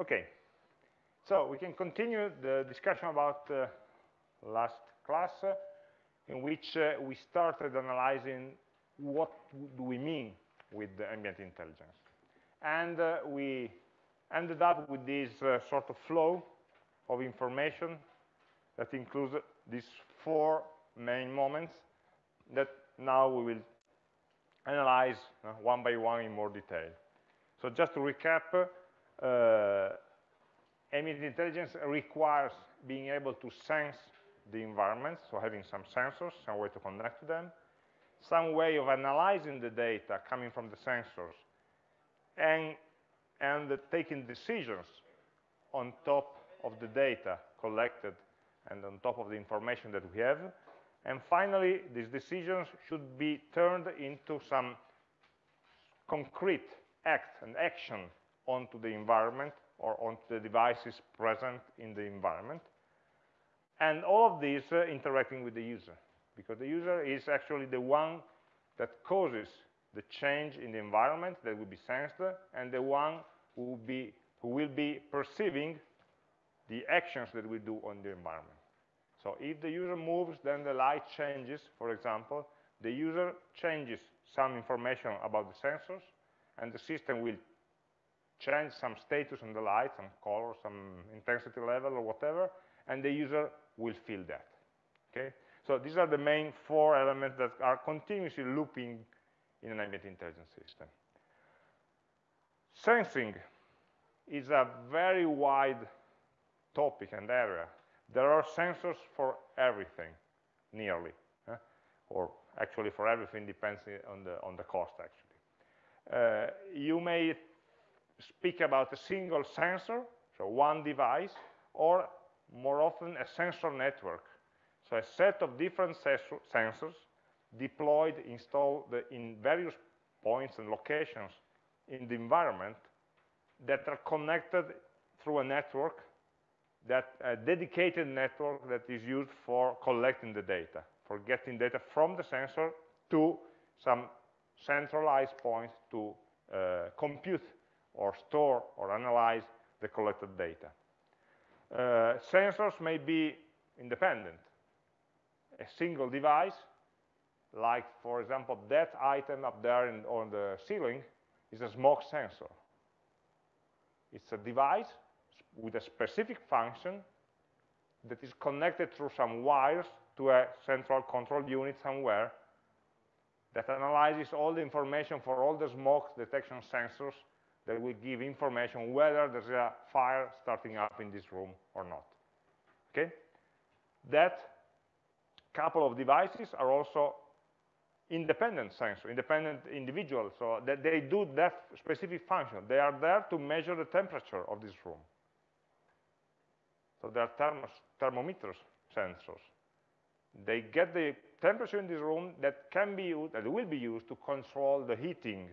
Okay, so we can continue the discussion about uh, last class uh, in which uh, we started analyzing what do we mean with the ambient intelligence. And uh, we ended up with this uh, sort of flow of information that includes these four main moments that now we will analyze uh, one by one in more detail. So just to recap, Uh, ambient intelligence requires being able to sense the environment, so having some sensors, some way to connect to them, some way of analyzing the data coming from the sensors, and, and taking decisions on top of the data collected and on top of the information that we have. And finally, these decisions should be turned into some concrete act and action onto the environment or onto the devices present in the environment. And all of these uh, interacting with the user, because the user is actually the one that causes the change in the environment that will be sensed, and the one who will be, who will be perceiving the actions that we do on the environment. So if the user moves, then the light changes, for example. The user changes some information about the sensors, and the system will change some status on the light, some color, some intensity level, or whatever, and the user will feel that. Okay? So these are the main four elements that are continuously looping in an ambient intelligence system. Sensing is a very wide topic and area. There are sensors for everything, nearly, or actually for everything depends on the, on the cost, actually. Uh, you may speak about a single sensor, so one device, or more often a sensor network. So a set of different sensors deployed, installed in various points and locations in the environment that are connected through a network, that a dedicated network that is used for collecting the data, for getting data from the sensor to some centralized points to uh, compute or store or analyze the collected data. Uh, sensors may be independent. A single device, like, for example, that item up there in, on the ceiling, is a smoke sensor. It's a device with a specific function that is connected through some wires to a central control unit somewhere that analyzes all the information for all the smoke detection sensors that will give information whether there's a fire starting up in this room or not. Okay? That couple of devices are also independent sensors, independent individuals, so that they do that specific function. They are there to measure the temperature of this room. So they are thermos, thermometers sensors. They get the temperature in this room that can be used, that will be used to control the heating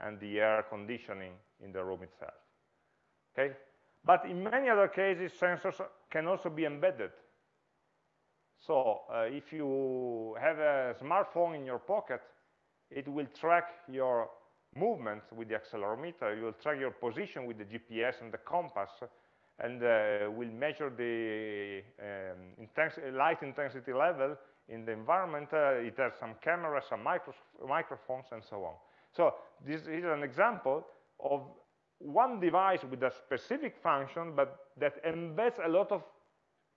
and the air conditioning in the room itself. Okay? But in many other cases, sensors can also be embedded. So uh, if you have a smartphone in your pocket, it will track your movement with the accelerometer. You will track your position with the GPS and the compass, and uh, will measure the um, intensity, light intensity level in the environment. Uh, it has some cameras, some micro microphones, and so on. So this is an example of one device with a specific function, but that embeds a lot of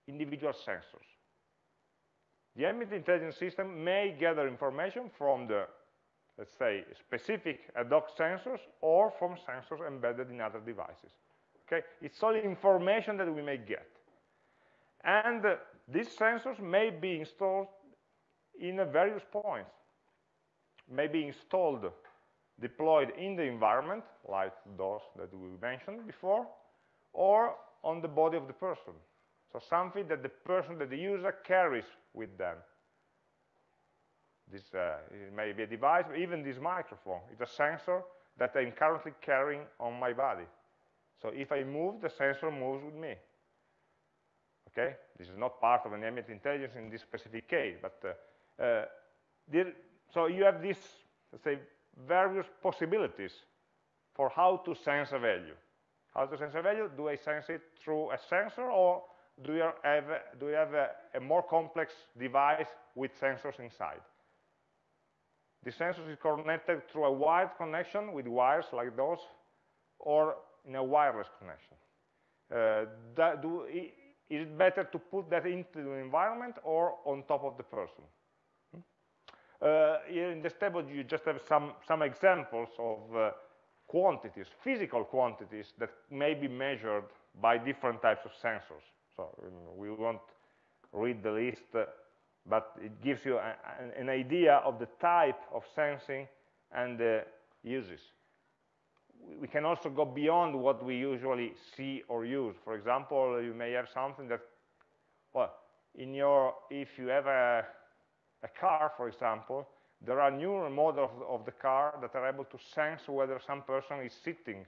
individual sensors. The ambient intelligence system may gather information from the, let's say, specific ad hoc sensors or from sensors embedded in other devices. Okay? It's all information that we may get. And uh, these sensors may be installed in various points, may be installed deployed in the environment, like those that we mentioned before, or on the body of the person. So something that the person, that the user carries with them. This uh, may be a device, even this microphone. It's a sensor that I'm currently carrying on my body. So if I move, the sensor moves with me. Okay? This is not part of an ambient intelligence in this specific case, but uh, uh, there, so you have this, let's say, various possibilities for how to sense a value, how to sense a value? Do I sense it through a sensor or do you have, do you have a, a more complex device with sensors inside? The sensor is connected through a wired connection with wires like those or in a wireless connection. Uh, do, is it better to put that into the environment or on top of the person? Uh, in this table, you just have some, some examples of uh, quantities, physical quantities that may be measured by different types of sensors. So um, we won't read the list, uh, but it gives you a, an idea of the type of sensing and the uses. We can also go beyond what we usually see or use. For example, you may have something that, well, in your, if you have a, a car, for example, there are newer models of the car that are able to sense whether some person is sitting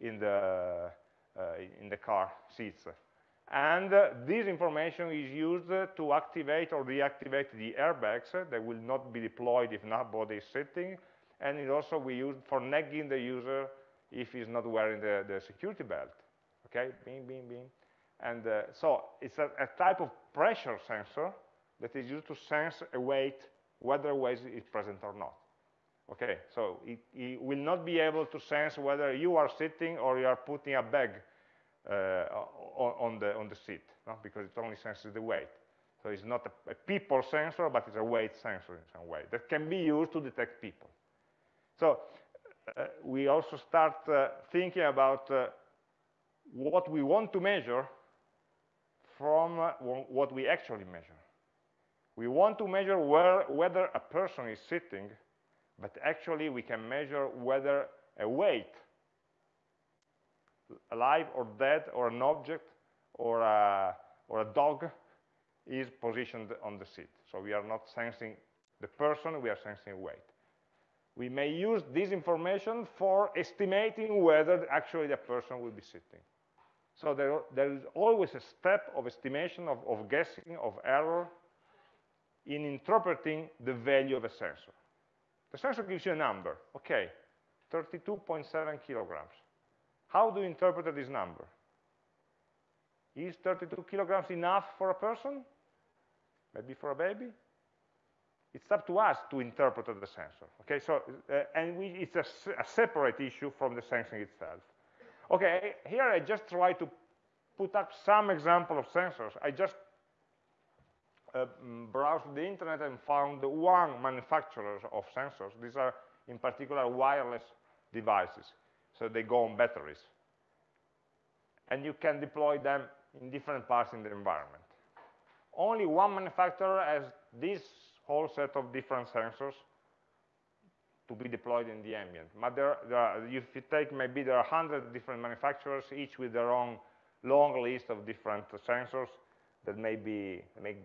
in the, uh, in the car seats. And uh, this information is used uh, to activate or deactivate the airbags uh, that will not be deployed if nobody is sitting. And it also we use for nagging the user if he's not wearing the, the security belt. Okay, bing, bing, bing. And uh, so it's a, a type of pressure sensor that is used to sense a weight whether a weight is present or not. Okay, so it, it, will not be able to sense whether you are sitting or you are putting a bag uh, on, the, on the seat, no? because it only senses the weight. So it's not a, a, people sensor, but it's a weight sensor in some way that can be used to detect people. So uh, we also start uh, thinking about uh, what we want to measure from uh, what we actually measure. We want to measure where, whether a person is sitting, but actually we can measure whether a weight, alive or dead, or an object, or a, or a dog, is positioned on the seat. So we are not sensing the person, we are sensing weight. We may use this information for estimating whether actually the person will be sitting. So there, there is always a step of estimation, of, of guessing, of error, in interpreting the value of a sensor. The sensor gives you a number, okay, 32.7 kilograms. How do you interpret this number? Is 32 kilograms enough for a person? Maybe for a baby? It's up to us to interpret the sensor. Okay, so, uh, and we, it's a, a separate issue from the sensing itself. Okay, here I just try to put up some example of sensors. I just uh, mm, browsed the internet and found one manufacturer of sensors. These are, in particular, wireless devices. So they go on batteries. And you can deploy them in different parts in the environment. Only one manufacturer has this whole set of different sensors to be deployed in the ambient. But there, there are, if you take, maybe there are 100 different manufacturers, each with their own long list of different sensors that may be make,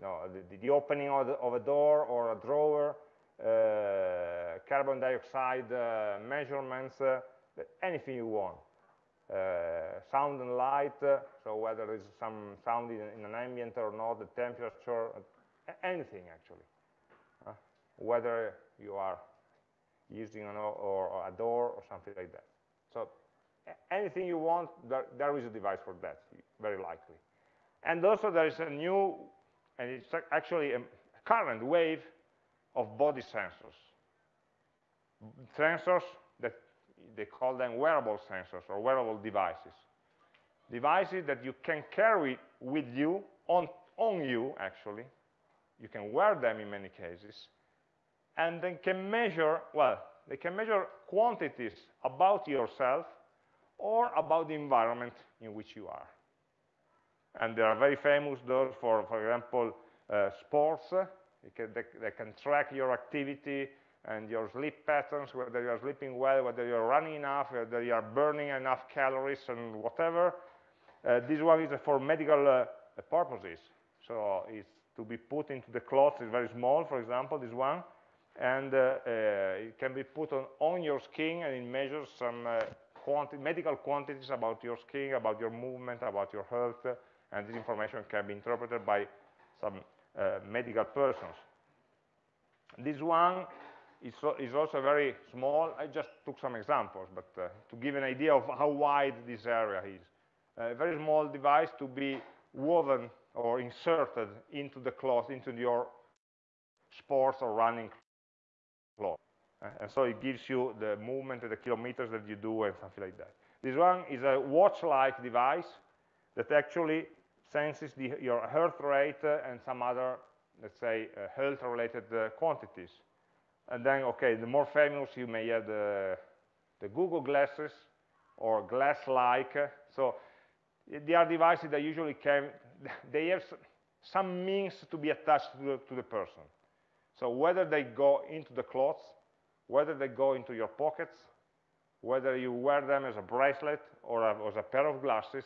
the, the, opening of, the, of, a door or a drawer, uh, carbon dioxide uh, measurements, uh, anything you want. Uh, sound and light, uh, so whether there's some sound in, in, an ambient or not, the temperature, anything actually. whether you are using an or, or, a door or something like that. So anything you want, there, there is a device for that, very likely. And also there is a new, and it's actually a current wave of body sensors. Sensors that they call them wearable sensors or wearable devices. Devices that you can carry with you, on, on you actually. You can wear them in many cases. And they can measure, well, they can measure quantities about yourself or about the environment in which you are. And they are very famous, those for, for example, uh, sports. Can, they, they, can track your activity and your sleep patterns, whether you're sleeping well, whether you're running enough, whether you are burning enough calories and whatever. Uh, this one is for medical uh, purposes. So it's to be put into the clothes, it's very small, for example, this one. And uh, uh it can be put on, on your skin and it measures some uh, quanti medical quantities about your skin, about your movement, about your health, and this information can be interpreted by some uh, medical persons. This one is, is also very small. I just took some examples, but uh, to give an idea of how wide this area is. A very small device to be woven or inserted into the cloth, into your sports or running cloth. Uh, and so it gives you the movement the kilometers that you do and something like that. This one is a watch-like device that actually senses the, your heart rate and some other, let's say, uh, health-related uh, quantities. And then, okay, the more famous, you may have the, the Google glasses or glass-like. So they are devices that usually can, they have some means to be attached to the, to the person. So whether they go into the clothes, whether they go into your pockets, whether you wear them as a bracelet or as a pair of glasses,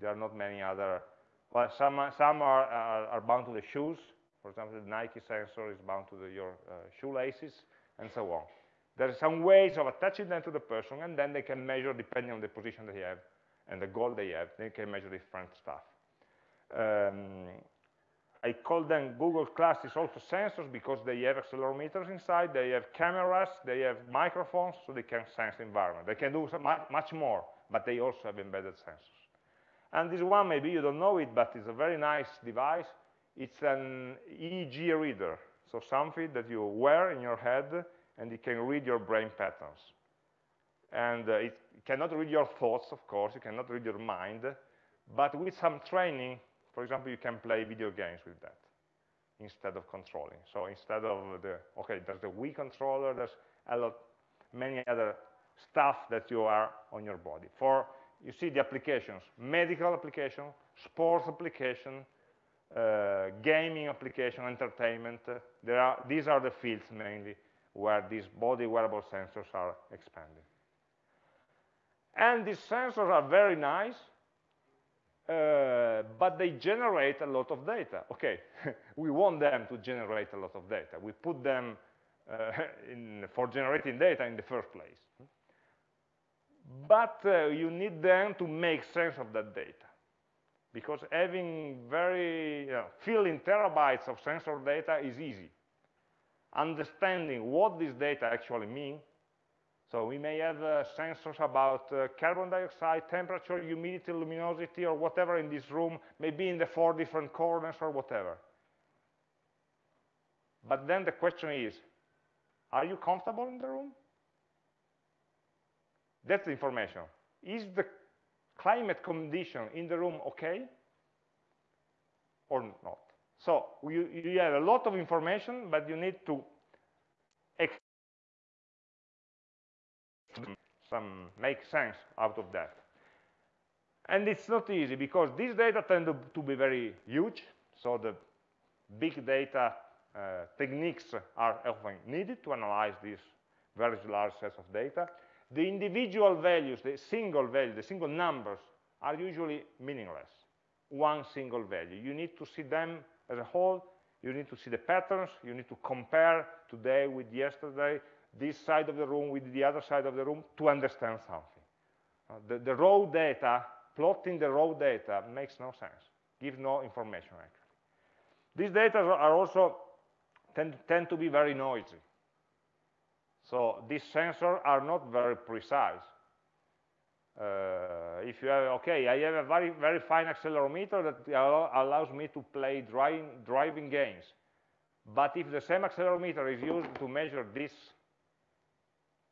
there are not many other, some, some are, are, are bound to the shoes. For example, the Nike sensor is bound to the, your uh, shoelaces, and so on. There are some ways of attaching them to the person, and then they can measure, depending on the position they have and the goal they have, they can measure different stuff. Um, I call them Google Glasses also sensors because they have accelerometers inside, they have cameras, they have microphones, so they can sense the environment. They can do much more, but they also have embedded sensors. And this one, maybe you don't know it, but it's a very nice device. It's an EEG reader, so something that you wear in your head, and it can read your brain patterns. And uh, it cannot read your thoughts, of course, you cannot read your mind, but with some training, for example, you can play video games with that instead of controlling. So instead of the, okay, there's the Wii controller, there's a lot, many other stuff that you are on your body. For, you see the applications, medical application, sports application, uh, gaming application, entertainment. There are, these are the fields mainly where these body wearable sensors are expanding. And these sensors are very nice, uh, but they generate a lot of data. Okay, we want them to generate a lot of data. We put them uh, in, for generating data in the first place. But uh, you need them to make sense of that data. Because having very, you know, filling terabytes of sensor data is easy. Understanding what this data actually mean so we may have uh, sensors about uh, carbon dioxide, temperature, humidity, luminosity, or whatever in this room, maybe in the four different corners or whatever. But then the question is, are you comfortable in the room? That's the information. Is the climate condition in the room okay or not? So you, you have a lot of information, but you need to some make sense out of that. And it's not easy because these data tend to, to be very huge. So the big data uh, techniques are often needed to analyze these very large sets of data. The individual values, the single value, the single numbers are usually meaningless. One single value. You need to see them as a whole. You need to see the patterns. You need to compare today with yesterday this side of the room with the other side of the room to understand something. Uh, the, the, raw data, plotting the raw data makes no sense, gives no information actually. These data are also tend, tend to be very noisy. So these sensors are not very precise. Uh, if you have, okay, I have a very, very fine accelerometer that allow, allows me to play driving, driving games. But if the same accelerometer is used to measure this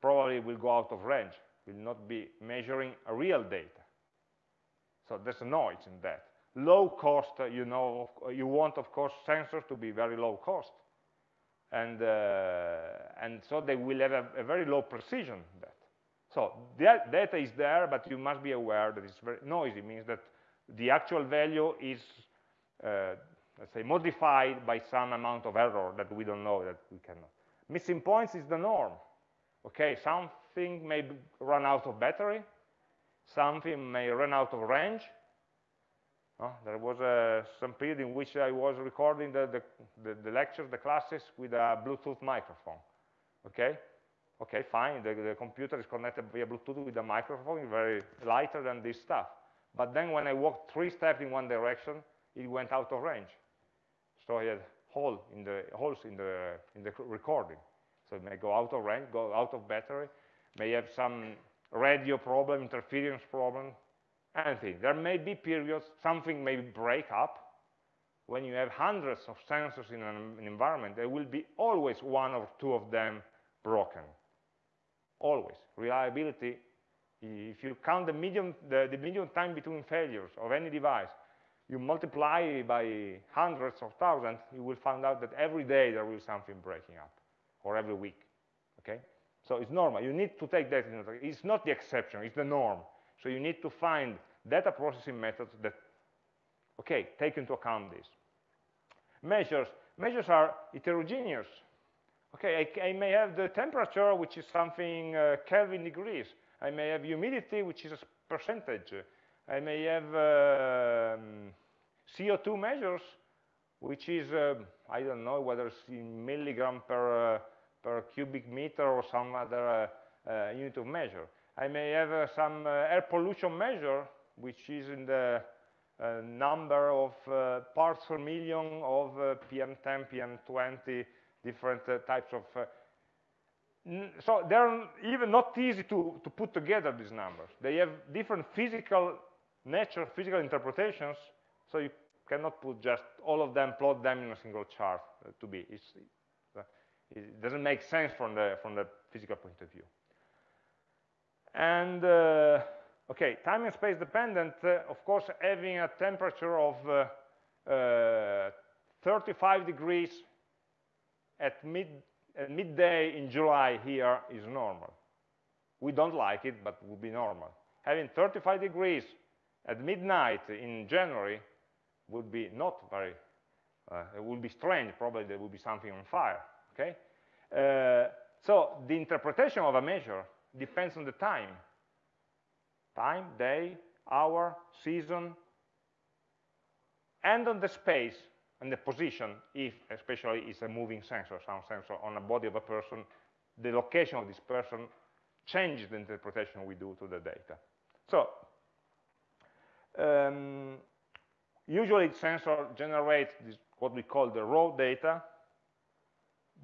probably will go out of range, will not be measuring real data. So there's noise in that. Low cost, you know, you want, of course, sensors to be very low cost. And, uh, and so they will have a, a very low precision. That. So the data is there, but you must be aware that it's very noisy. Means that the actual value is, uh, let's say, modified by some amount of error that we don't know that we cannot. Missing points is the norm. Okay, something may run out of battery, something may run out of range. Oh, there was uh, some period in which I was recording the, the, the, the, lectures, the classes, with a Bluetooth microphone. Okay, okay, fine, the, the computer is connected via Bluetooth with a microphone, very lighter than this stuff. But then when I walked three steps in one direction, it went out of range. So I had hole in the, holes in the, in the recording. so it may go out of range, go out of battery, may have some radio problem, interference problem, anything. There may be periods, something may break up. When you have hundreds of sensors in an, an environment, there will be always one or two of them broken. Always. Reliability, if you count the median, the, the median time between failures of any device, you multiply by hundreds of thousands, you will find out that every day there will be something breaking up, or every week, okay? So it's normal. You need to take that into account. It's not the exception, it's the norm. So you need to find data processing methods that, okay, take into account this. Measures. Measures are heterogeneous. Okay, I, I may have the temperature, which is something uh, Kelvin degrees. I may have humidity, which is a percentage. I may have um, CO2 measures, which is, uh, I don't know whether it's in milligram per, uh, per cubic meter or some other uh, uh unit of measure. I may have uh, some uh, air pollution measure, which is in the number of parts per million of PM10, PM20, different types of so they're even not easy to, to put together these numbers. They have different physical nature, physical interpretations, so you cannot put just all of them, plot them in a single chart uh, to be. It's, uh, it doesn't make sense from the, from the physical point of view. And, uh, okay, time and space dependent, uh, of course, having a temperature of uh, uh, 35 degrees at mid, midday in July here is normal. We don't like it, but it would be normal. Having 35 degrees at midnight in January would be not very, uh, it would be strange, probably there would be something on fire, okay? Uh, so the interpretation of a measure depends on the time. Time, day, hour, season, and on the space and the position, if especially it's a moving sensor, some sensor on a body of a person, the location of this person changes the interpretation we do to the data. So um, usually sensor generates this, what we call the raw data,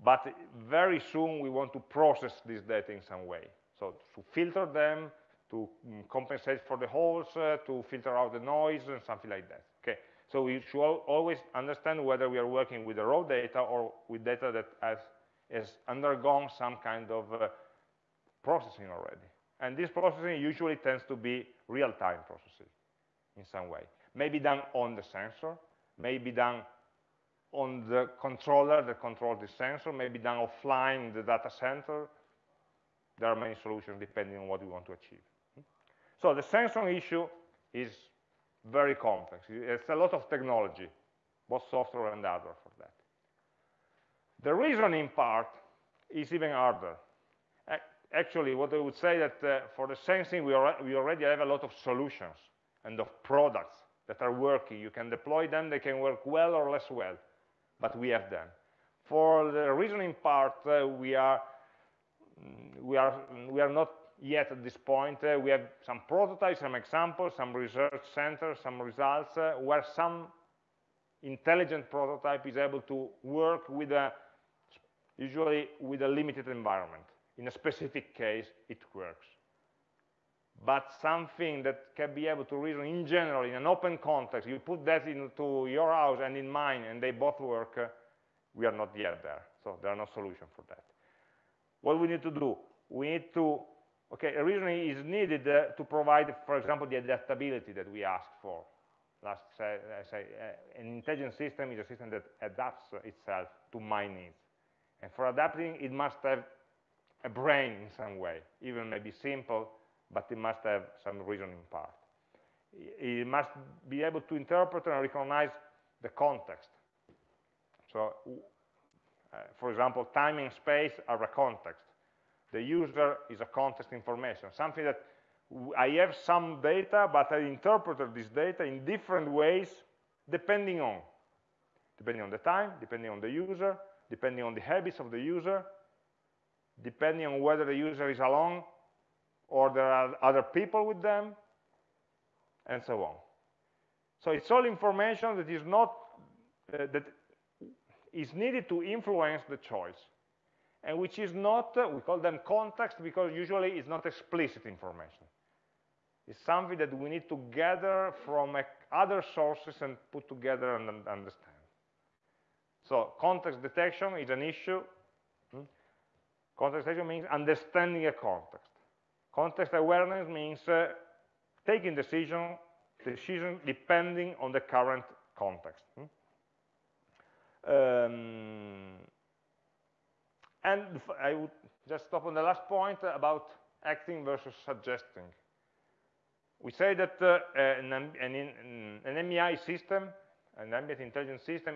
but very soon we want to process this data in some way. So to filter them, to mm, compensate for the holes, uh, to filter out the noise, and something like that. Okay. So we should always understand whether we are working with the raw data or with data that has, has undergone some kind of uh, processing already. And this processing usually tends to be real-time processing in some way. Maybe done on the sensor, maybe done on the controller that controls the sensor, maybe done offline in the data center. There are many solutions depending on what we want to achieve. So the sensor issue is very complex. It's a lot of technology, both software and hardware for that. The reasoning part is even harder. Actually, what I would say that uh, for the sensing, we, we already have a lot of solutions and of products that are working. You can deploy them, they can work well or less well, but we have them. For the reasoning part, uh, we, are, we, are, we are not yet at this point. Uh, we have some prototypes, some examples, some research centers, some results, uh, where some intelligent prototype is able to work with a, usually with a limited environment. In a specific case, it works but something that can be able to reason in general in an open context, you put that into your house and in mine, and they both work, uh, we are not yet there. So there are no solution for that. What we need to do? We need to, okay, reasoning is needed uh, to provide, for example, the adaptability that we asked for. Last say, say uh, an intelligent system is a system that adapts itself to my needs. And for adapting, it must have a brain in some way, even maybe simple, but it must have some reasoning part. It must be able to interpret and recognize the context. So, for example, time and space are a context. The user is a context information, something that I have some data, but I interpreted this data in different ways depending on. Depending on the time, depending on the user, depending on the habits of the user, depending on whether the user is alone or there are other people with them, and so on. So it's all information that is not, uh, that is needed to influence the choice. and which is not, we call them context because usually it's not explicit information. It's something that we need to gather from other sources and put together and understand. So context detection is an issue. Hmm? Context detection means understanding a context. Context awareness means uh, taking decision, decision depending on the current context. Um, and I would just stop on the last point about acting versus suggesting. We say that uh, an, an, an AmI system, an ambient intelligence system,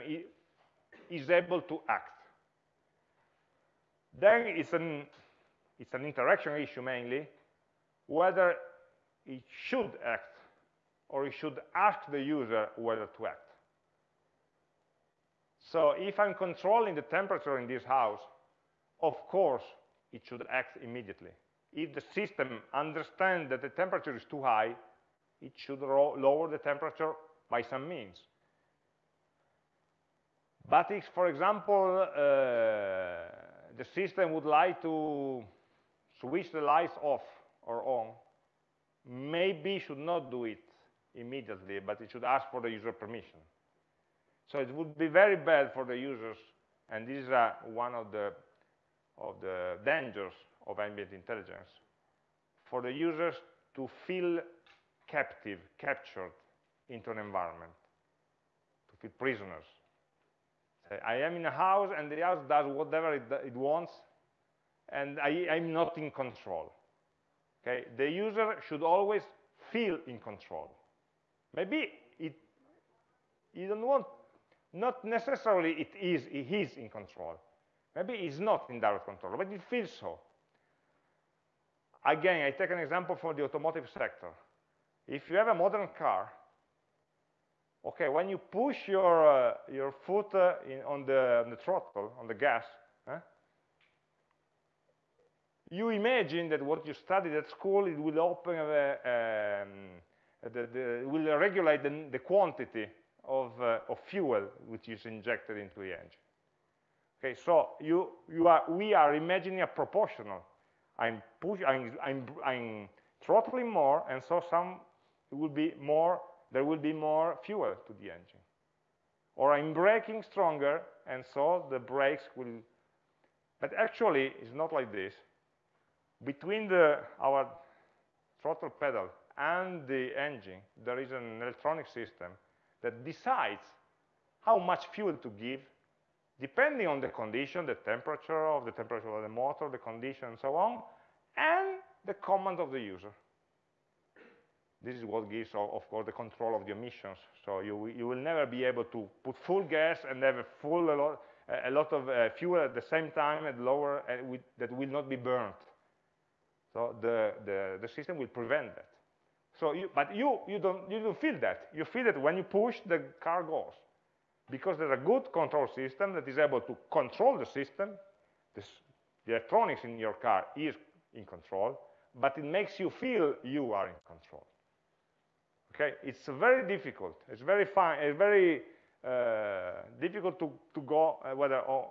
is able to act. Then it's an, it's an interaction issue mainly, whether it should act or it should ask the user whether to act. So if I'm controlling the temperature in this house, of course it should act immediately. If the system understands that the temperature is too high, it should lower the temperature by some means. But if, for example, uh, the system would like to switch the lights off or on, maybe should not do it immediately, but it should ask for the user permission. So it would be very bad for the users, and this is uh, one of the, of the dangers of ambient intelligence, for the users to feel captive, captured into an environment, to feel prisoners. Say, I am in a house and the house does whatever it, it wants, and I, I'm not in control. Okay? The user should always feel in control. Maybe it, you don't want, not necessarily it is, he is in control. Maybe he's not in direct control, but it feels so. Again, I take an example for the automotive sector. If you have a modern car, okay, when you push your, uh, your foot uh, in, on, the, on the throttle, on the gas, you imagine that what you studied at school, it will open, a, um, the, the, will regulate the, the quantity of, uh, of, fuel which is injected into the engine. Okay, so you, you are, we are imagining a proportional. I'm, push, I'm, I'm, I'm throttling more, and so some will be more, there will be more fuel to the engine. Or I'm braking stronger, and so the brakes will, but actually it's not like this between the, our throttle pedal and the engine, there is an electronic system that decides how much fuel to give, depending on the condition, the temperature of the temperature of the motor, the condition, and so on, and the command of the user. This is what gives, of course, the control of the emissions. So you, you will never be able to put full gas and have a full a lot, a lot of uh, fuel at the same time at lower uh, with, that will not be burnt. So the, the, the system will prevent that. So you, but you, you, don't, you don't feel that. You feel that when you push, the car goes. Because there's a good control system that is able to control the system. This, the electronics in your car is in control, but it makes you feel you are in control. Okay, it's very difficult. It's very fine. It's very uh, difficult to, to go uh, whether or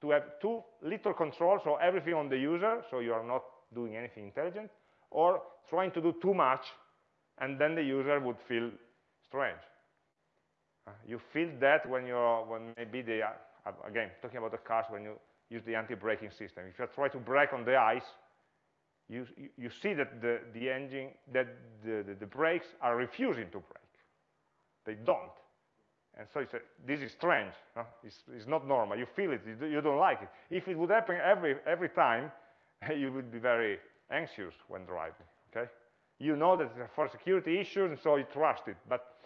to have too little control, so everything on the user, so you are not doing anything intelligent, or trying to do too much, and then the user would feel strange. Uh, you feel that when you're, when maybe the, uh, again, talking about the cars, when you use the anti-braking system. If you try to brake on the ice, you, you see that the, the engine, that the, the, the brakes are refusing to brake. They don't. And so you say, this is strange. No? It's, it's, not normal. You feel it. You don't like it. If it would happen every, every time, you would be very anxious when driving, okay? You know that for security issues, and so you trust it, but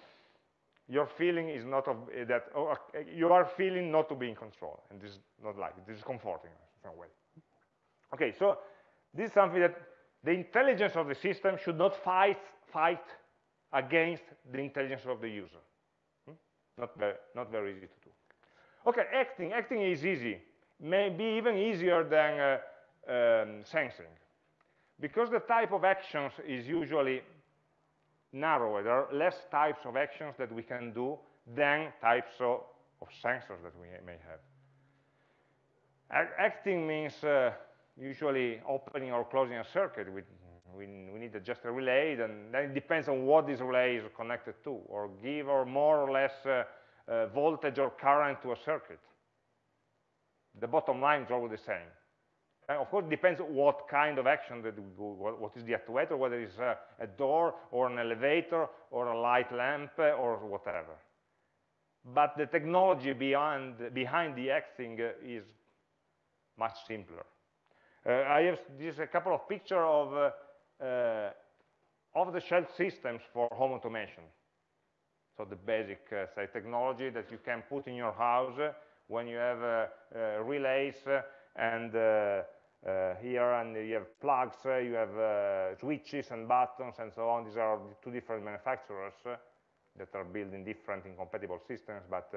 your feeling is not of eh, that, oh, you are feeling not to be in control, and this is not like. This is comforting in some way. Okay, so this is something that the intelligence of the system should not fight, fight against the intelligence of the user. Hmm? Not, very, not very easy to do. Okay, acting. Acting is easy. Maybe even easier than uh, um, sensing. Because the type of actions is usually narrower, there are less types of actions that we can do than types of, of sensors that we may have. acting means uh, usually opening or closing a circuit. We, we, we need just a relay, and then it depends on what this relay is connected to, or give or more or less uh, uh, voltage or current to a circuit. The bottom line is always the same. And of course, it depends what kind of action that we do, what, what is the actuator, whether it's a, door or an elevator or a light lamp or whatever. But the technology beyond, behind the acting is much simpler. Uh, I have this a couple of pictures of uh, uh, off-the-shelf systems for home automation. So the basic, uh, say, technology that you can put in your house when you have uh, uh, relays and here and you have plugs, you have switches and buttons and so on. These are two different manufacturers that are building different incompatible systems, but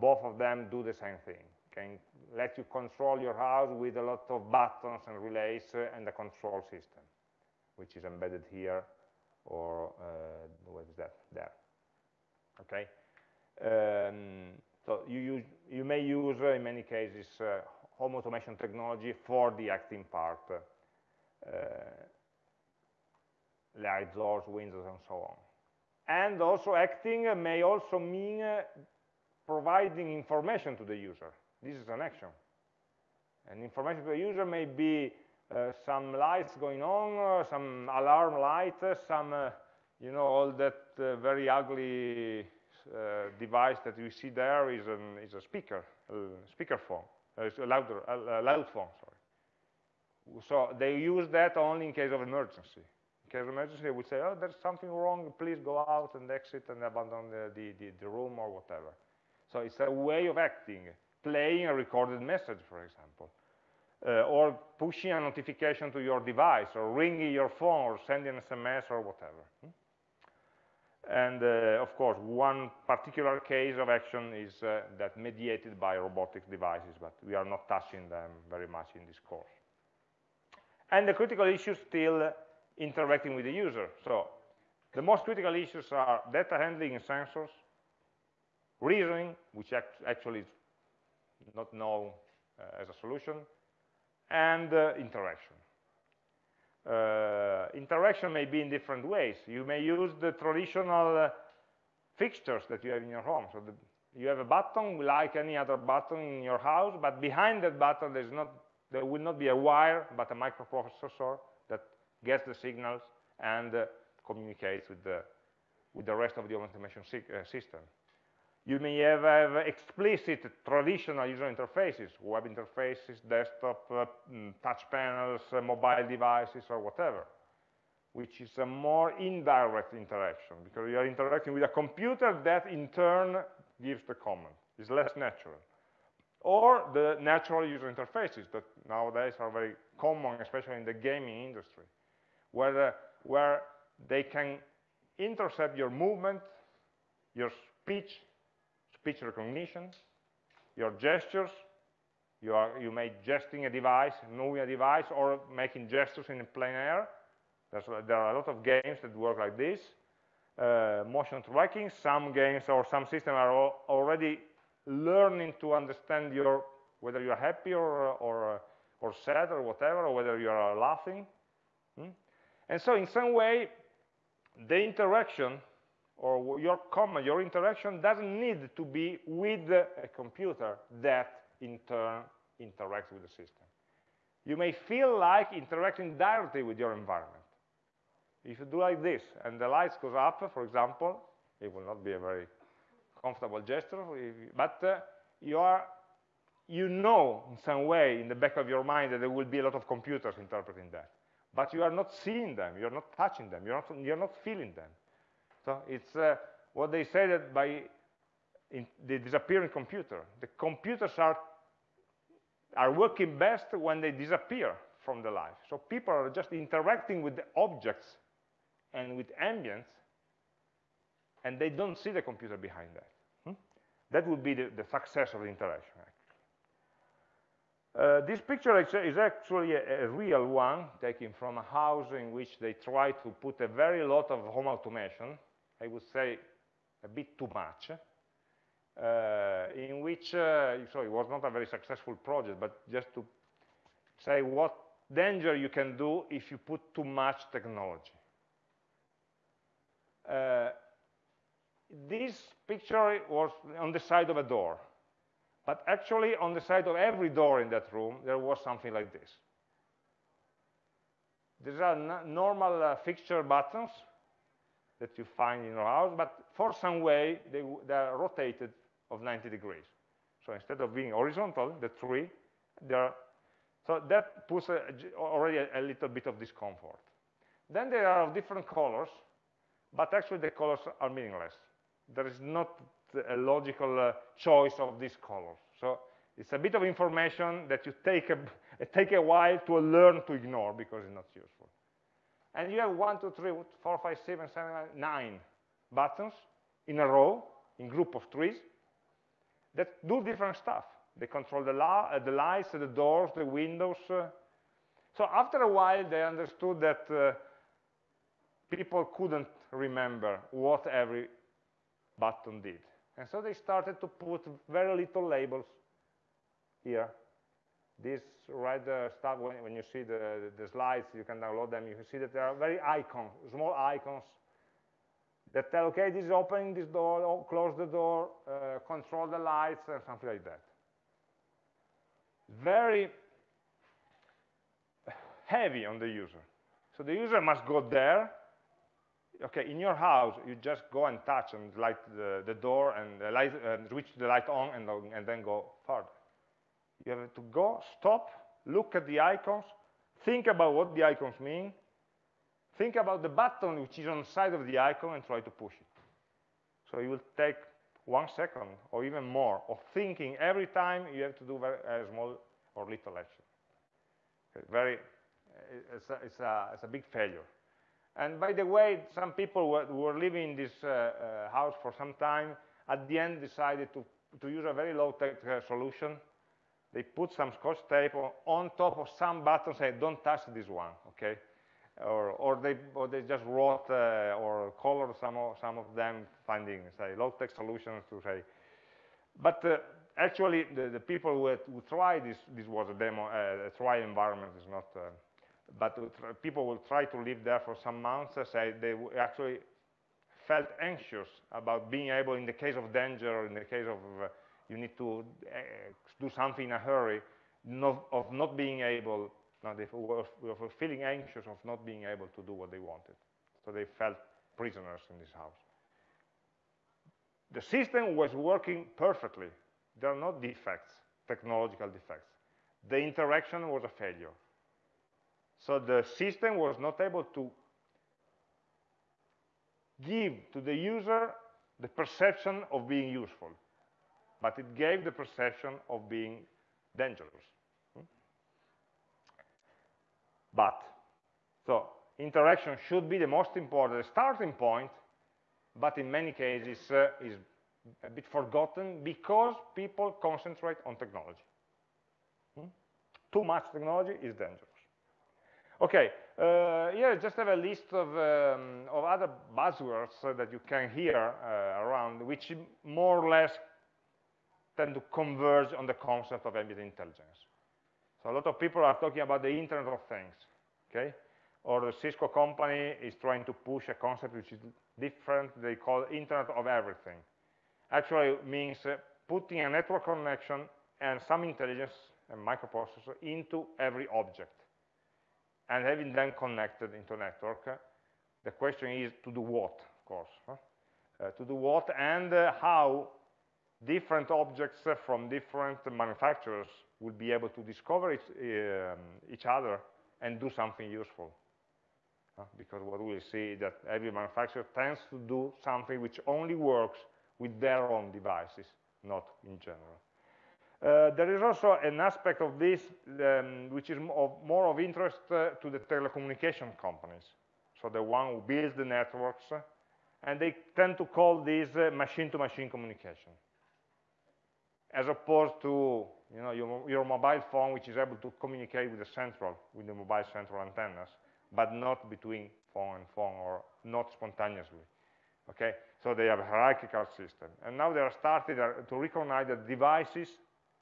both of them do the same thing can let you control your house with a lot of buttons and relays uh, and a control system, which is embedded here or uh, what is that? There. Okay. Um, so you use, you may use uh, in many cases uh, home automation technology for the acting part, uh, doors, windows, and so on. And also acting may also mean uh, providing information to the user. This is an action. And information to the user may be uh, some lights going on, uh, some alarm light, uh, some, uh, you know, all that very ugly device that you see there is, an, is a speaker, a speaker phone, a, louder, a loud phone, sorry. So they use that only in case of emergency. In case of emergency, would say, oh, there's something wrong, please go out and exit and abandon the, the, the, the room or whatever. So it's a way of acting playing a recorded message, for example, uh, or pushing a notification to your device, or ringing your phone, or sending an SMS, or whatever. Hmm? And uh, of course, one particular case of action is uh, that mediated by robotic devices, but we are not touching them very much in this course. And the critical issues still interacting with the user. So the most critical issues are data handling and sensors, reasoning, which act actually is not known uh, as a solution, and uh, interaction. Uh, interaction may be in different ways. You may use the traditional fixtures that you have in your home. So the, you have a button like any other button in your house, but behind that button there's not, there will not be a wire, but a microprocessor that gets the signals and uh, communicates with the, with the rest of the automation uh, system. You may have, have explicit traditional user interfaces, web interfaces, desktop, uh, mm, touch panels, uh, mobile devices, or whatever, which is a more indirect interaction, because you are interacting with a computer that in turn gives the command. It's less natural. Or the natural user interfaces that nowadays are very common, especially in the gaming industry, where, uh, where they can intercept your movement, your speech, speech recognition, your gestures, you, are, you may gesting a device, moving a device, or making gestures in plain air. There's, there are a lot of games that work like this. Uh, motion tracking, some games or some systems are already learning to understand your whether you're happy or, or, or sad or whatever, or whether you are laughing. Hmm? And so in some way, the interaction or your comment, your interaction doesn't need to be with a computer that in turn interacts with the system. You may feel like interacting directly with your environment. If you do like this and the lights goes up, for example, it will not be a very comfortable gesture, but uh, you are you know in some way in the back of your mind that there will be a lot of computers interpreting that. But you are not seeing them, you're not touching them, you're not, you're not feeling them. So it's uh, what they say that by the disappearing computer. The computers are, are working best when they disappear from the life. So people are just interacting with the objects and with ambience, and they don't see the computer behind that. Hmm? That would be the, the, success of the interaction. Uh, this picture is actually a, a, real one taken from a house in which they try to put a very lot of home automation I would say a bit too much. uh, in which, uh, so it was not a very successful project, but just to say what danger you can do if you put too much technology. Uh, this picture was on the side of a door. But actually, on the side of every door in that room, there was something like this. These are normal uh, fixture buttons that you find in your house, but for some way, they, they are rotated of 90 degrees. So instead of being horizontal, the tree, they are, so that puts a, already a, a little bit of discomfort. Then there are different colors, but actually the colors are meaningless. There is not a logical uh, choice of these colors. So it's a bit of information that you take a, take a while to learn to ignore because it's not useful. And you have one, two, three, four, five, seven, seven, nine buttons in a row, in group of trees, that do different stuff. They control the, uh, the lights, the doors, the windows. Uh. So after a while, they understood that uh, people couldn't remember what every button did. And so they started to put very little labels here. This red stuff, when, when, you see the, the slides, you can download them, you can see that there are very icons, small icons that tell, okay, this is opening this door, close the door, uh, control the lights, and something like that. Very heavy on the user. So the user must go there, okay, in your house, you just go and touch and light the, the door and the light, uh, switch the light on and, and then go further. You have to go, stop, look at the icons, think about what the icons mean, think about the button which is on the side of the icon and try to push it. So it will take one second or even more of thinking every time you have to do a small or little action. Very, it's a, it's, a, it's a big failure. And by the way, some people were, were living in this uh, uh, house for some time, at the end decided to, to use a very low-tech solution. They put some scotch tape on, on top of some buttons and say, don't touch this one, okay? Or, or, they, or they just wrote uh, or colored some of, some of them, finding, say, low-tech solutions to say. But uh, actually, the, the people who, had, who tried this, this was a demo, uh, a trial environment, is not but people will try to live there for some months, say they actually felt anxious about being able, in the case of danger, or in the case of uh, you need to uh, do something in a hurry, not, of not being able, no, were feeling anxious of not being able to do what they wanted. So they felt prisoners in this house. The system was working perfectly. There are no defects, technological defects. The interaction was a failure. So the system was not able to give to the user the perception of being useful, but it gave the perception of being dangerous. Hmm? But, so interaction should be the most important starting point, but in many cases uh, is a bit forgotten because people concentrate on technology. Hmm? Too much technology is dangerous. Okay, uh, here I just have a list of, um, of other buzzwords uh, that you can hear uh, around, which more or less tend to converge on the concept of ambient intelligence. So a lot of people are talking about the Internet of Things, okay? Or the Cisco company is trying to push a concept which is different, they call Internet of Everything. Actually means uh, putting a network connection and some intelligence and microprocessor into every object and having them connected into a network, the question is to do what, of course. Huh? Uh, to do what and uh, how different objects from different manufacturers will be able to discover each, um, each other and do something useful. Uh, because what we see is that every manufacturer tends to do something which only works with their own devices, not in general. Uh, there is also an aspect of this um, which is of, more of interest uh, to the telecommunication companies. So the one who builds the networks, uh, and they tend to call this uh, machine-to-machine -machine communication, as opposed to you know, your, your, mobile phone, which is able to communicate with the central, with the mobile central antennas, but not between phone and phone, or not spontaneously. Okay, so they have a hierarchical system. And now they are starting to recognize that devices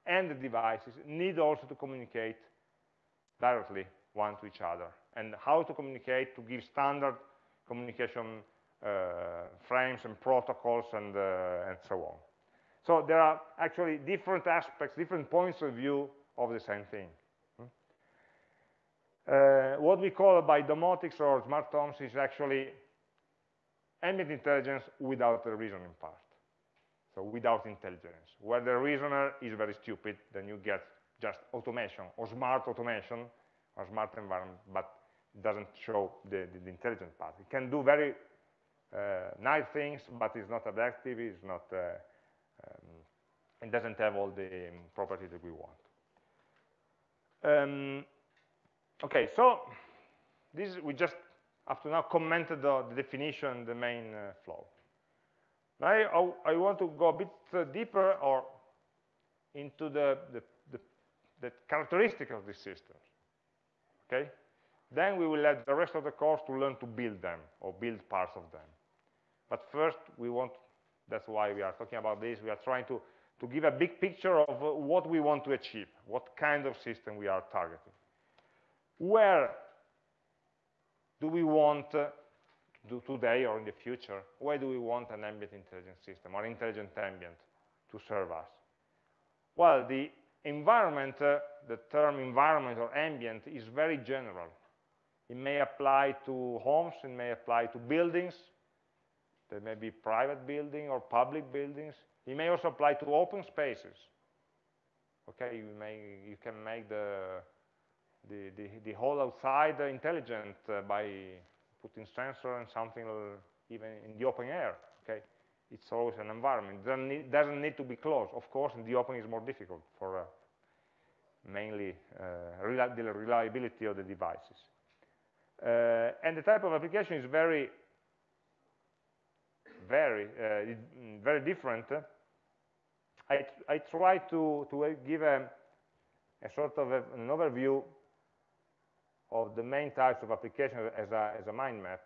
and the devices need also to communicate directly one to each other. And how to communicate to give standard communication uh, frames and protocols and, uh, and so on. So there are actually different aspects, different points of view of the same thing. Hmm? Uh, what we call by domotics or smart homes is actually ambient intelligence without the reasoning part. So without intelligence. Where the reasoner is very stupid, then you get just automation or smart automation or smart environment, but doesn't show the, the, the intelligent part. It can do very uh, nice things, but it's not adaptive, it's not, uh, um, it doesn't have all the um, properties that we want. Um, okay, so this we just up to now commented the, the definition, the main uh, flow. Now I, I, want to go a bit uh, deeper or into the, the, the, the characteristics of these systems. Okay? Then we will let the rest of the course to learn to build them or build parts of them. But first, we want, that's why we are talking about this, we are trying to, to give a big picture of uh, what we want to achieve, what kind of system we are targeting. Where do we want uh, do today or in the future, where do we want an ambient intelligence system or intelligent ambient to serve us? Well, the environment, uh, the term environment or ambient is very general. It may apply to homes, it may apply to buildings, there may be private building or public buildings. It may also apply to open spaces. Okay, you, may, you can make the, the, the, the whole outside intelligent uh, by putting sensor and something even in the open air. Okay, it's always an environment. Doesn't need, doesn't need to be closed. Of course, in the open is more difficult for uh, mainly uh, the reliability of the devices. Uh, and the type of application is very, very, uh, very different. I, I try to, to give a, a sort of a, an overview of the main types of applications as a, as a mind map.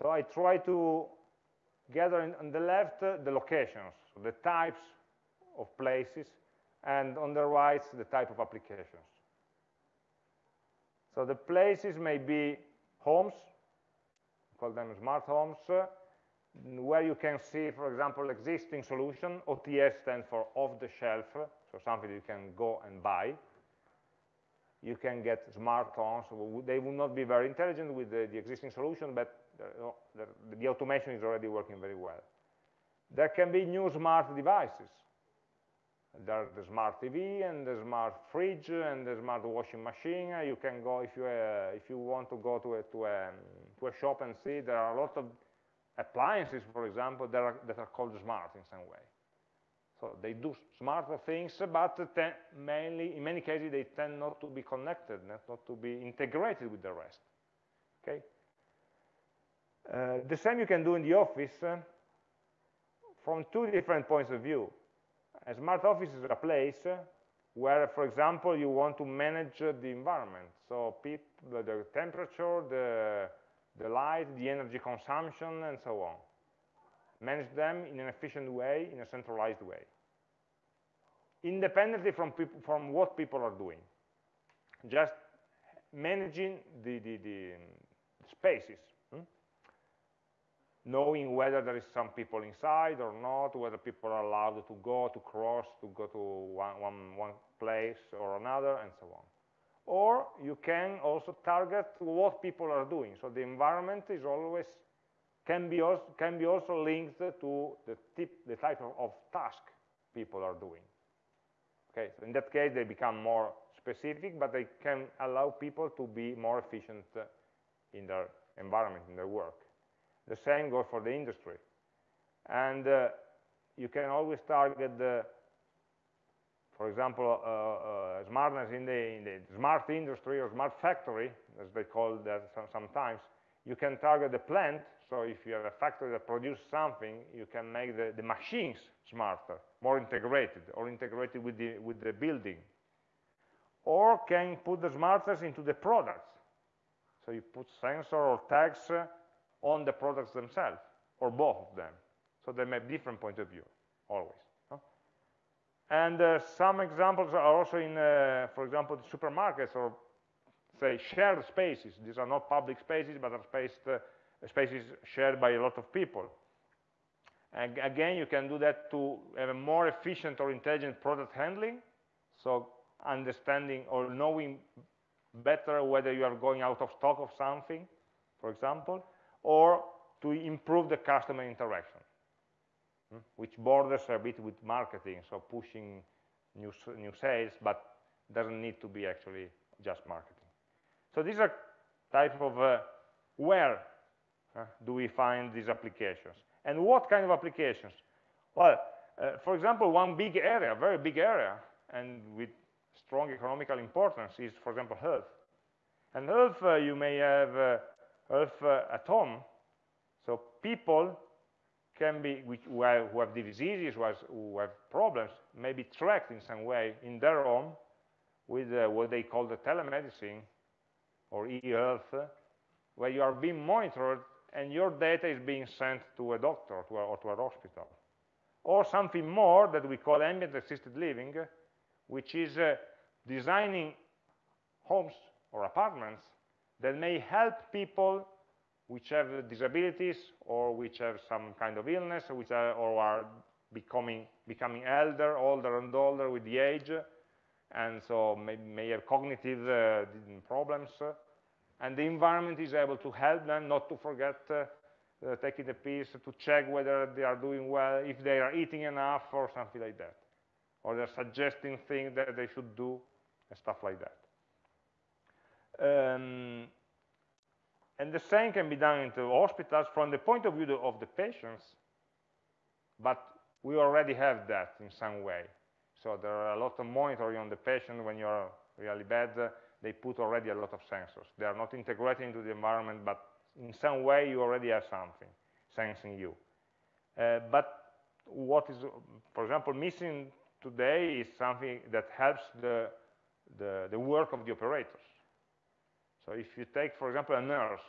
So I try to gather in, on the left uh, the locations, the types of places, and on the right the type of applications. So the places may be homes, call them smart homes, uh, where you can see, for example, existing solution. OTS stands for off the shelf, so something you can go and buy you can get smart homes. They will not be very intelligent with the, the existing solution, but the, the, automation is already working very well. There can be new smart devices. There are the smart TV and the smart fridge and the smart washing machine. You can go if you uh, if you want to go to a, to a to a shop and see there are a lot of appliances, for example, that are, that are called smart in some way. So they do smarter things, but mainly, in many cases, they tend not to be connected, not to be integrated with the rest. Okay. Uh, the same you can do in the office uh, from two different points of view. A smart office is a place where, for example, you want to manage the environment. So people, the temperature, the, the light, the energy consumption, and so on manage them in an efficient way, in a centralized way, independently from, from what people are doing. Just managing the, the, the spaces, hmm? knowing whether there is some people inside or not, whether people are allowed to go, to cross, to go to one, one, one place or another, and so on. Or you can also target what people are doing. So the environment is always can be also, can be also linked to the, tip, the type of, of task people are doing. Okay, so in that case, they become more specific, but they can allow people to be more efficient in their environment, in their work. The same goes for the industry. And uh, you can always target the, for example, uh, uh, smartness in the, in the, smart industry or smart factory, as they call that sometimes. You can target the plant so if you have a factory that produces something, you can make the, the machines smarter, more integrated, or integrated with the, with the building. Or can put the smartness into the products. So you put sensor or tags on the products themselves, or both of them. So they may have different point of view, always. And uh, some examples are also in, uh, for example, the supermarkets or say shared spaces. These are not public spaces, but are spaced, uh, spaces shared by a lot of people. And again, you can do that to have a more efficient or intelligent product handling. So understanding or knowing better whether you are going out of stock of something, for example, or to improve the customer interaction, which borders a bit with marketing, so pushing new, new sales, but doesn't need to be actually just marketing. So these are type of uh, where uh, do we find these applications? And what kind of applications? Well, uh, for example, one big area, very big area, and with strong economical importance is, for example, health. And health, uh, you may have uh, health uh, at home. So people can be, which, who, have, who have diseases, who have, who have, problems, may be tracked in some way in their home with uh, what they call the telemedicine or e-health, where you are being monitored and your data is being sent to a doctor to a, or to a hospital. Or something more that we call ambient assisted living, which is uh, designing homes or apartments that may help people which have disabilities or which have some kind of illness or, which are, or are becoming, becoming elder, older and older with the age, and so may, may have cognitive uh, problems. and the environment is able to help them not to forget uh, uh, taking the pills, to check whether they are doing well, if they are eating enough or something like that. Or they're suggesting things that they should do and stuff like that. Um, and the same can be done into hospitals from the point of view of the patients, but we already have that in some way. So there are a lot of monitoring on the patient when you're really bad. They put already a lot of sensors. They are not integrated into the environment, but in some way you already have something sensing you. Uh, but what is, for example, missing today is something that helps the, the, the work of the operators. So if you take, for example, a nurse,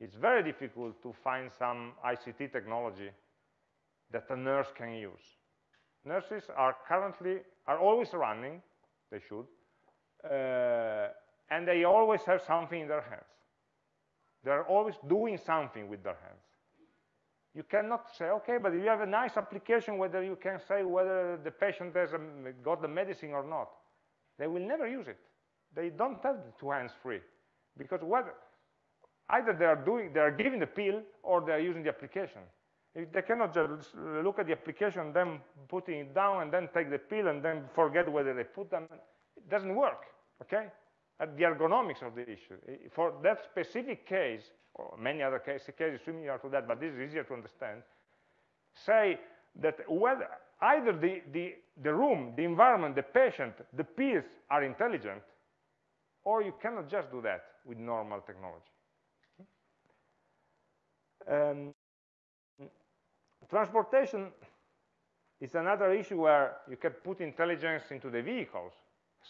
it's very difficult to find some ICT technology that a nurse can use. Nurses are currently, are always running, they should, uh, and they always have something in their hands. They're always doing something with their hands. You cannot say, okay, but if you have a nice application, whether you can say whether the patient has got the medicine or not. They will never use it. They don't have two hands free. Because whether, either they are, doing, they are giving the pill or they are using the application. If they cannot just look at the application, then putting it down, and then take the pill, and then forget whether they put them, it doesn't work, okay? At the ergonomics of the issue. For that specific case, or many other cases, cases similar to that, but this is easier to understand, say that whether either the, the, the room, the environment, the patient, the peers are intelligent, or you cannot just do that with normal technology. Um, transportation is another issue where you can put intelligence into the vehicles.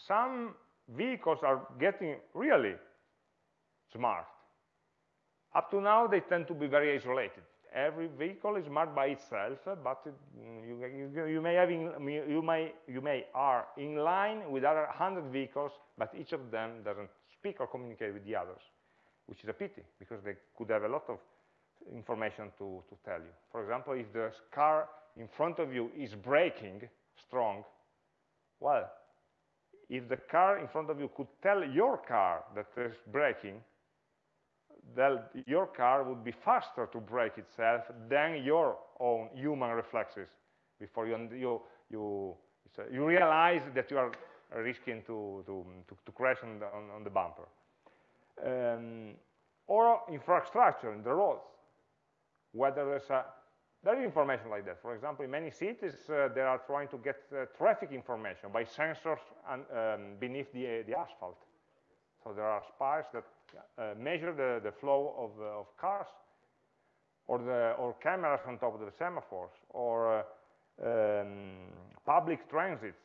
Some vehicles are getting really smart. Up to now, they tend to be very isolated. Every vehicle is marked by itself, uh, but it, mm, you, you, you, may have in, you, may, you may are in line with other 100 vehicles, but each of them doesn't speak or communicate with the others, which is a pity, because they could have a lot of information to, to tell you. For example, if the car in front of you is braking strong, well, if the car in front of you could tell your car that it's braking, then your car would be faster to brake itself than your own human reflexes before you, you, you, you realize that you are risking to, to, to, to crash on the, on, on the bumper. Um, or infrastructure in the roads, whether there's a, there is information like that. For example, in many cities, uh, they are trying to get uh, traffic information by sensors and, um, beneath the, the asphalt. So there are spires that uh, measure the, the flow of, uh, of cars or, the, or cameras on top of the semaphores or uh, um, public transit.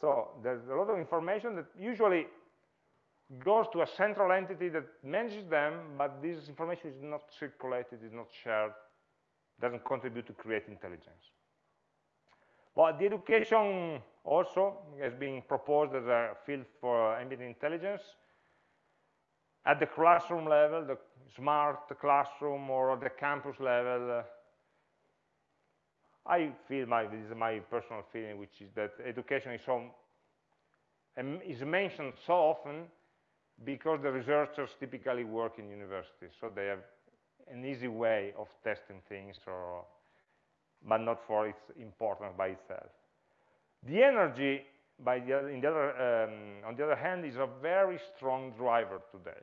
So there's a lot of information that usually goes to a central entity that manages them, but this information is not circulated, is not shared, doesn't contribute to create intelligence. Well, the education also has been proposed as a field for ambient intelligence. At the classroom level, the smart classroom or the campus level, uh, I feel my, this is my personal feeling, which is that education is, so, um, is mentioned so often because the researchers typically work in universities, so they have an easy way of testing things, or, but not for its importance by itself. The energy, by the other, the other, um, on the other hand, is a very strong driver today.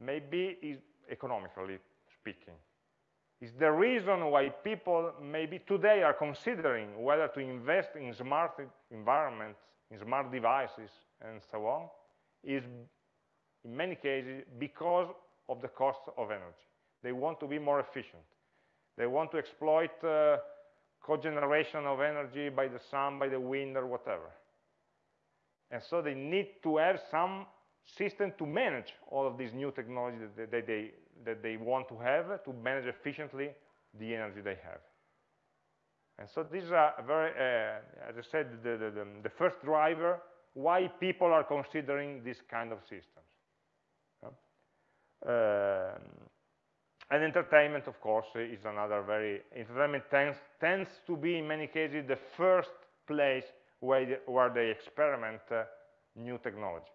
Maybe economically speaking. It's the reason why people maybe today are considering whether to invest in smart environments, in smart devices, and so on, is in many cases because of the cost of energy. They want to be more efficient. They want to exploit uh, cogeneration of energy by the sun, by the wind, or whatever. And so they need to have some system to manage all of these new technologies that they, they, that they want to have to manage efficiently the energy they have. And so these are very, uh, as I said, the, the, the, first driver why people are considering this kind of systems. Uh, and entertainment, of course, is another very, entertainment tends, tends to be, in many cases, the first place where they, where they experiment uh, new technology.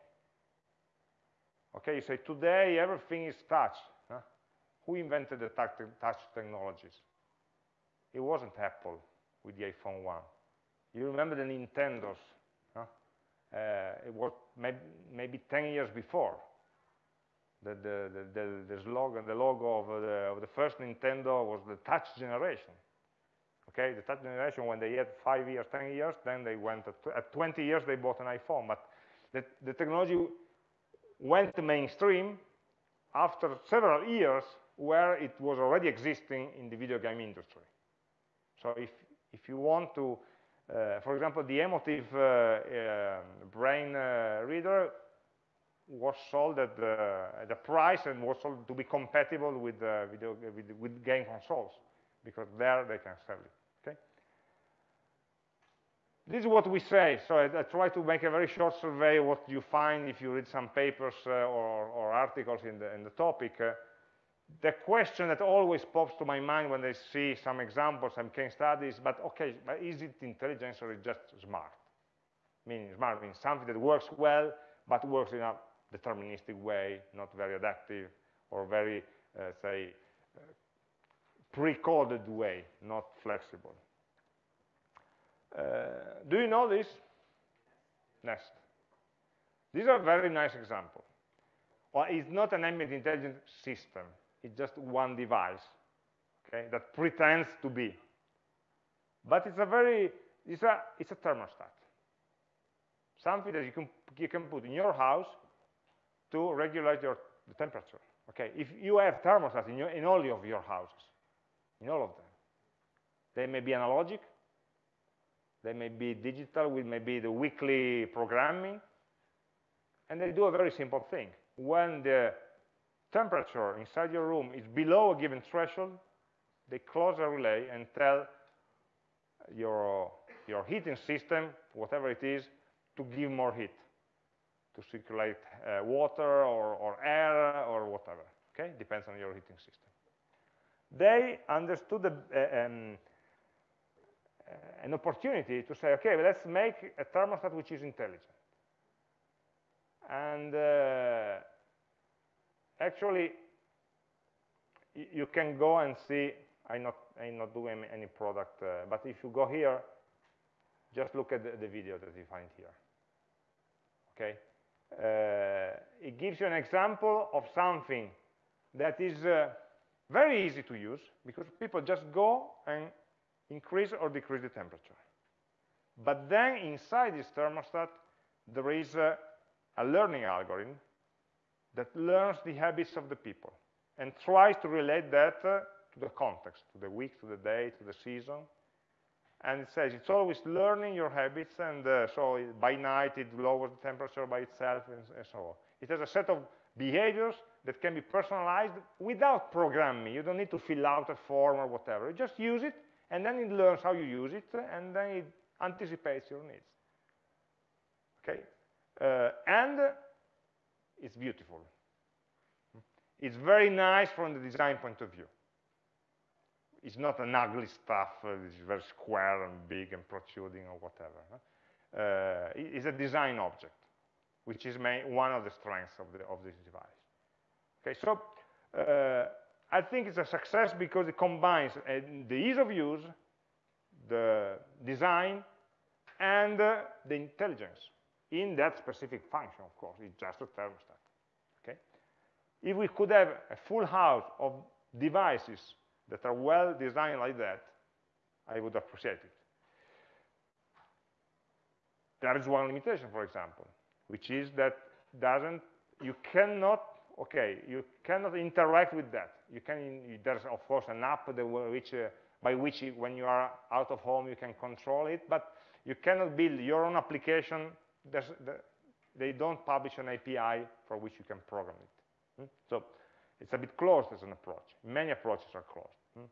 Okay, you say, today everything is touch. Huh? Who invented the touch, technologies? It wasn't Apple with the iPhone 1. You remember the Nintendo DS uh, it was maybe, maybe 10 years before. The, the, the, the, slogan, the logo of the, of the first Nintendo was the touch generation. Okay, the touch generation, when they had five years, 10 years, then they went, at, at 20 years, they bought an iPhone. But the, the technology went mainstream after several years where it was already existing in the video game industry. So if, if you want to uh, for example, the Emotiv uh, uh, brain reader was sold at the, at the, price and was sold to be compatible with, video, with, with game consoles because there they can sell it. Okay. This is what we say. So I, I, try to make a very short survey what you find if you read some papers uh, or, or, articles in the, in the topic. Uh, the question that always pops to my mind when I see some examples, some case studies, but okay, but is it intelligence or is it just smart? Meaning smart means something that works well, but works in a deterministic way, not very adaptive, or very, uh, say, uh, pre-coded way, not flexible. Uh, do you know this? Nest. These are very nice examples. Well, it's not an ambient intelligence system it's just one device okay, that pretends to be. But it's a very, it's a, it's a thermostat. Something that you can, you can put in your house to regulate your, the temperature. Okay, if you have thermostats in, your, in all of your houses, in all of them, they may be analogic, they may be digital with maybe the weekly programming, and they do a very simple thing. When the temperature inside your room is below a given threshold, they close a relay and tell your, your heating system, whatever it is, to give more heat, to circulate uh, water or, or air or whatever, okay? Depends on your heating system. They understood the, uh, um, uh, an opportunity to say, okay, let's make a thermostat which is intelligent. And uh, actually, you can go and see, I'm not, I'm not doing any product, uh, but if you go here, just look at the, the video that you find here. Okay? Uh, it gives you an example of something that is uh, very easy to use because people just go and increase or decrease the temperature. But then inside this thermostat, there is a, a learning algorithm that learns the habits of the people and tries to relate that uh, to the context, to the week, to the day, to the season. And it says it's always learning your habits, and uh, so by night it lowers the temperature by itself, and, and, so on. It has a set of behaviors that can be personalized without programming. You don't need to fill out a form or whatever. You just use it, and then it learns how you use it, and then it anticipates your needs. Okay, uh, and it's beautiful. It's very nice from the design point of view. It's not an ugly stuff, uh, it's very square and big and protruding or whatever. Huh? Uh, it's a design object, which is one of the strengths of, the, of this device. Okay, so uh, I think it's a success because it combines uh, the ease of use, the design, and the intelligence in that specific function, of course. It's just a thermostat. Okay? If we could have a full house of devices that are well designed like that, I would appreciate it. There is one limitation, for example, which is that doesn't you cannot okay you cannot interact with that. You can there's of course an app which uh, by which you, when you are out of home you can control it, but you cannot build your own application. The, they don't publish an API for which you can program it. Hmm? So it's a bit closed as an approach. Many approaches are closed. Hmm?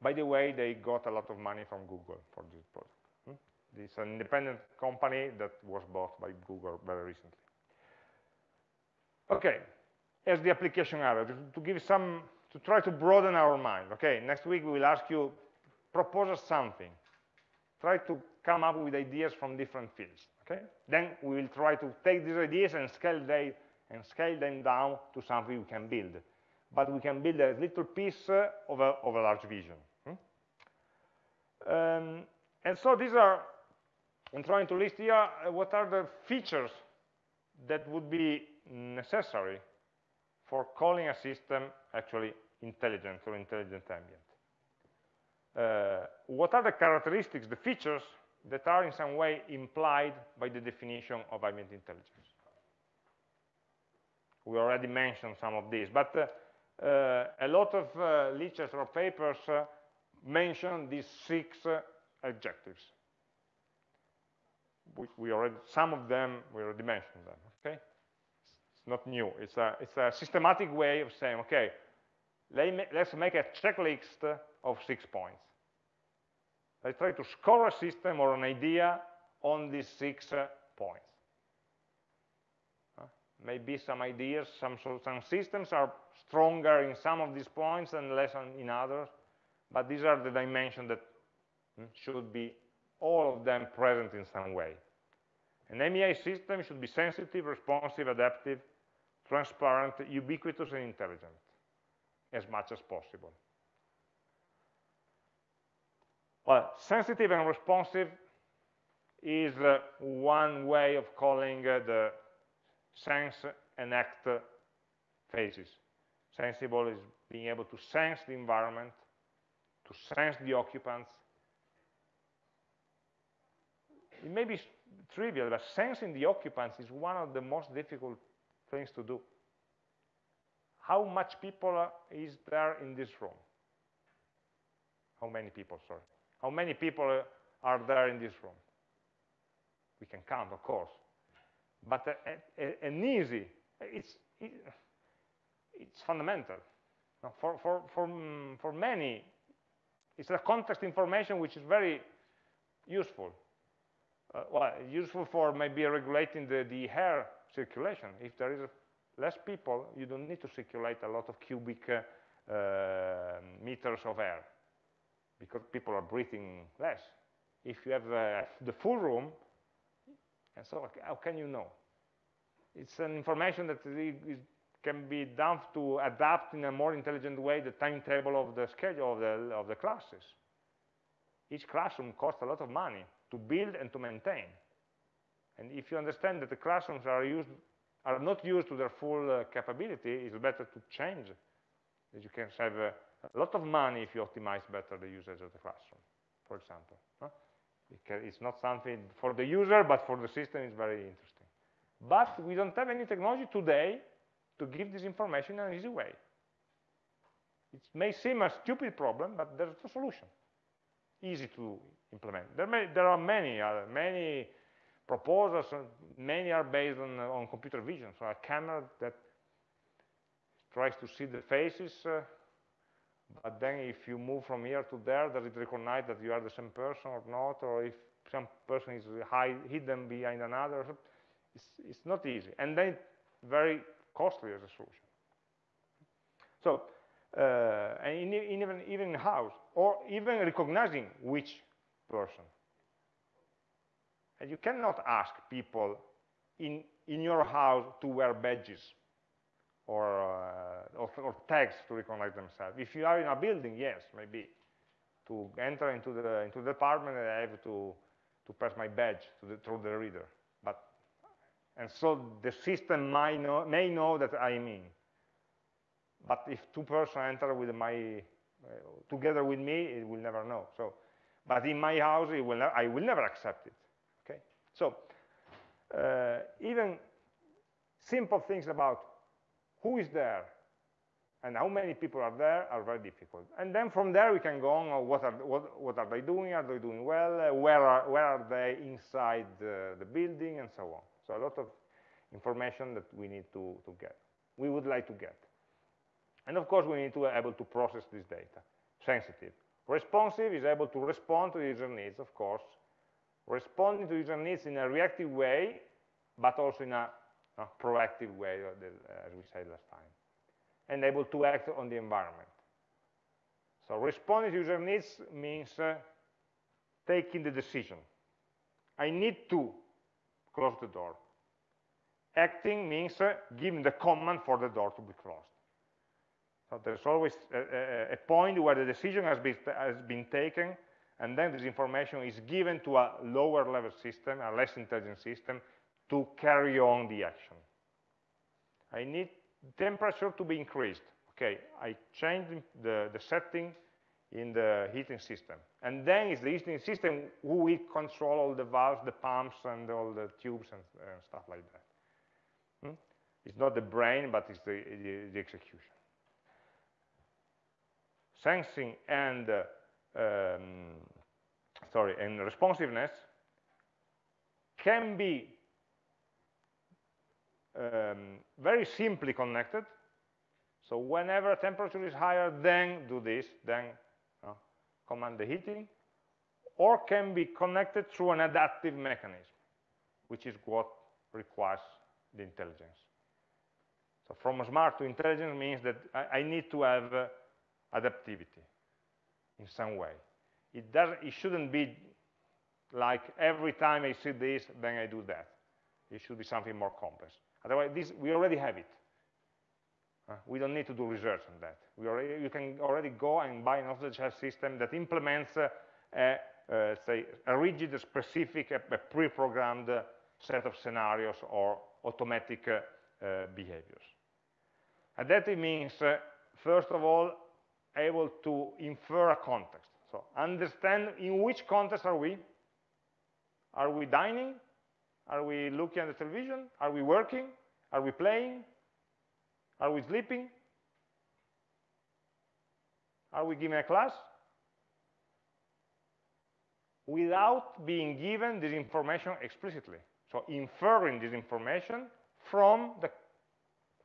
By the way, they got a lot of money from Google for this project. Hmm? It's an independent company that was bought by Google very recently. Okay, as the application area, to, give some, to try to broaden our mind. Okay, next week we will ask you, propose us something. Try to come up with ideas from different fields. Okay, then we will try to take these ideas and scale them and scale them down to something we can build. But we can build a little piece uh, of, a, of a large vision. Hmm? Um, and so these are, I'm trying to list here, uh, what are the features that would be necessary for calling a system actually intelligent or intelligent ambient. Uh, what are the characteristics, the features that are in some way implied by the definition of ambient intelligence? We already mentioned some of these, but uh, uh, a lot of uh, literature or papers uh, mention these six uh, adjectives. We, we, already, some of them, we already mentioned them, okay? It's not new. It's a, it's a systematic way of saying, okay, let's make a checklist of six points. Let's try to score a system or an idea on these six points maybe some ideas, some, some systems are stronger in some of these points and less in others, but these are the dimensions that hmm, should be all of them present in some way. An AmI system should be sensitive, responsive, adaptive, transparent, ubiquitous, and intelligent as much as possible. Well, sensitive and responsive is uh, one way of calling uh, the sense and act phases. Sensible is being able to sense the environment, to sense the occupants. It may be trivial, but sensing the occupants is one of the most difficult things to do. How much people is there in this room? How many people, sorry. How many people are there in this room? We can count, of course but a, a, an easy, it's, it, it's fundamental. For, for, for, for many, it's a context information which is very useful. Uh, well, useful for maybe regulating the, the air circulation. If there is less people, you don't need to circulate a lot of cubic uh, uh, meters of air because people are breathing less. If you have uh, the full room, and so how can you know? It's an information that can be done to adapt in a more intelligent way the timetable of the schedule of the, of the classes. Each classroom costs a lot of money to build and to maintain. And if you understand that the classrooms are, used, are not used to their full uh, capability, it's better to change. You can save uh, a lot of money if you optimize better the usage of the classroom, for example. Huh? It's not something for the user, but for the system it's very interesting. But we don't have any technology today to give this information in an easy way. It may seem a stupid problem, but there's a solution. easy to implement. There, may, there are many, uh, many proposals, many are based on, on computer vision, so a camera that tries to see the faces, uh, but then if you move from here to there, does it recognize that you are the same person or not, or if some person is hide, hidden behind another, it's, it's not easy, and then very costly as a solution. So, uh, and in, in even, even in house, or even recognizing which person. And you cannot ask people in, in your house to wear badges or, uh, or, or, tags to recognize themselves. If you are in a building, yes, maybe. To enter into the, into the apartment, I have to, to pass my badge the, through the reader. But, and so the system may know, may know that I'm in. But if two persons enter with my, uh, together with me, it will never know. So, but in my house, it will I will never accept it. Okay. So uh, even simple things about who is there and how many people are there are very difficult. And then from there we can go on, uh, what are, what, what are they doing, are they doing well, uh, where, are, where are they inside the, the, building, and so on. So a lot of information that we need to, to get, we would like to get. And of course we need to be able to process this data, sensitive. Responsive is able to respond to user needs, of course, responding to user needs in a reactive way, but also in a proactive way, as we said last time, and able to act on the environment. So responding to user needs means uh, taking the decision. I need to close the door. Acting means uh, giving the command for the door to be closed. So there's always a, a, a point where the decision has been, has been taken, and then this information is given to a lower level system, a less intelligent system, to carry on the action. I need temperature to be increased. Okay, I change the, the setting in the heating system. And then it's the heating system who will control all the valves, the pumps, and all the tubes and stuff like that. Hmm? It's not the brain, but it's the, the, the execution. Sensing and, uh, um, sorry, and responsiveness can be um, very simply connected. So whenever temperature is higher, then do this, then uh, command the heating, or can be connected through an adaptive mechanism, which is what requires the intelligence. So from smart to intelligent means that I, I need to have uh, adaptivity in some way. It, does, it shouldn't be like every time I see this, then I do that. It should be something more complex. Otherwise, this, we already have it. Uh, we don't need to do research on that. Already, you can already go and buy an off-the-shelf system that implements uh, a, uh, say, a rigid, specific, a, pre-programmed set of scenarios or automatic uh, uh, behaviors. Adaptive means, uh, first of all, able to infer a context. So understand in which context are we? Are we dining? Are we looking at the television? Are we working? Are we playing? Are we sleeping? Are we giving a class? Without being given this information explicitly. So inferring this information from the,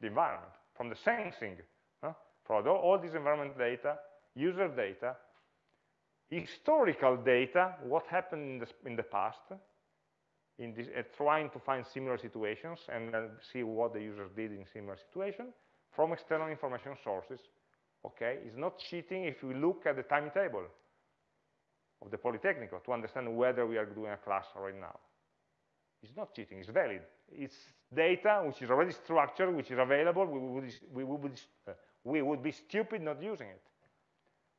the environment, from the sensing, from all, all this environment data, user data, historical data, what happened in the, in the past, in this, uh, trying to find similar situations and uh, see what the users did in similar situations from external information sources. Okay, it's not cheating if we look at the timetable of the Polytechnic to understand whether we are doing a class right now. It's not cheating, it's valid. It's data which is already structured, which is available. We would, we would, uh, we would be stupid not using it.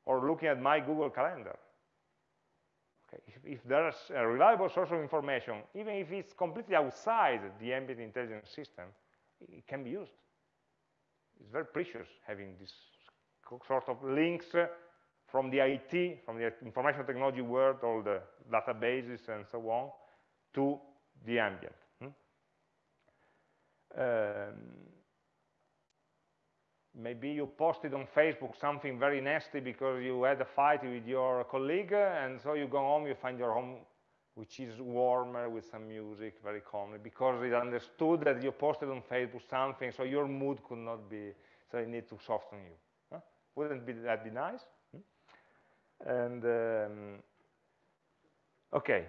Or looking at my Google Calendar. Okay. If, if, there's a reliable source of information, even if it's completely outside the ambient intelligence system, it can be used. It's very precious having this sort of links from the IT, from the information technology world, all the databases and so on, to the ambient. Hmm? Um, maybe you posted on Facebook something very nasty because you had a fight with your colleague, and so you go home, you find your home which is warmer with some music, very calmly, because it understood that you posted on Facebook something, so your mood could not be, so it need to soften you. Huh? Wouldn't be, that be nice? Hmm? And, um, okay,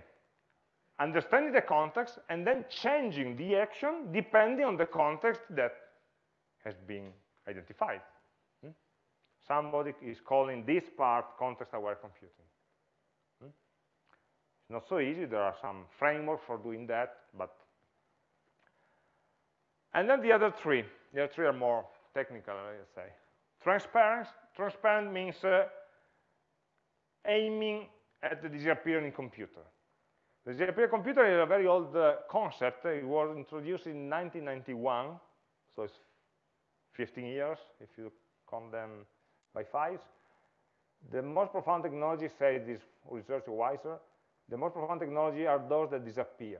understanding the context and then changing the action depending on the context that has been identified. Hmm? Somebody is calling this part context-aware computing. Hmm? It's not so easy. There are some frameworks for doing that, but and then the other three. The other three are more technical, let's say. Transparent. Transparent means uh, aiming at the disappearing computer. The disappearing computer is a very old uh, concept. It was introduced in 1991, so it's 15 years, if you count them by fives. The most profound technology, say this research Weiser, the most profound technology are those that disappear.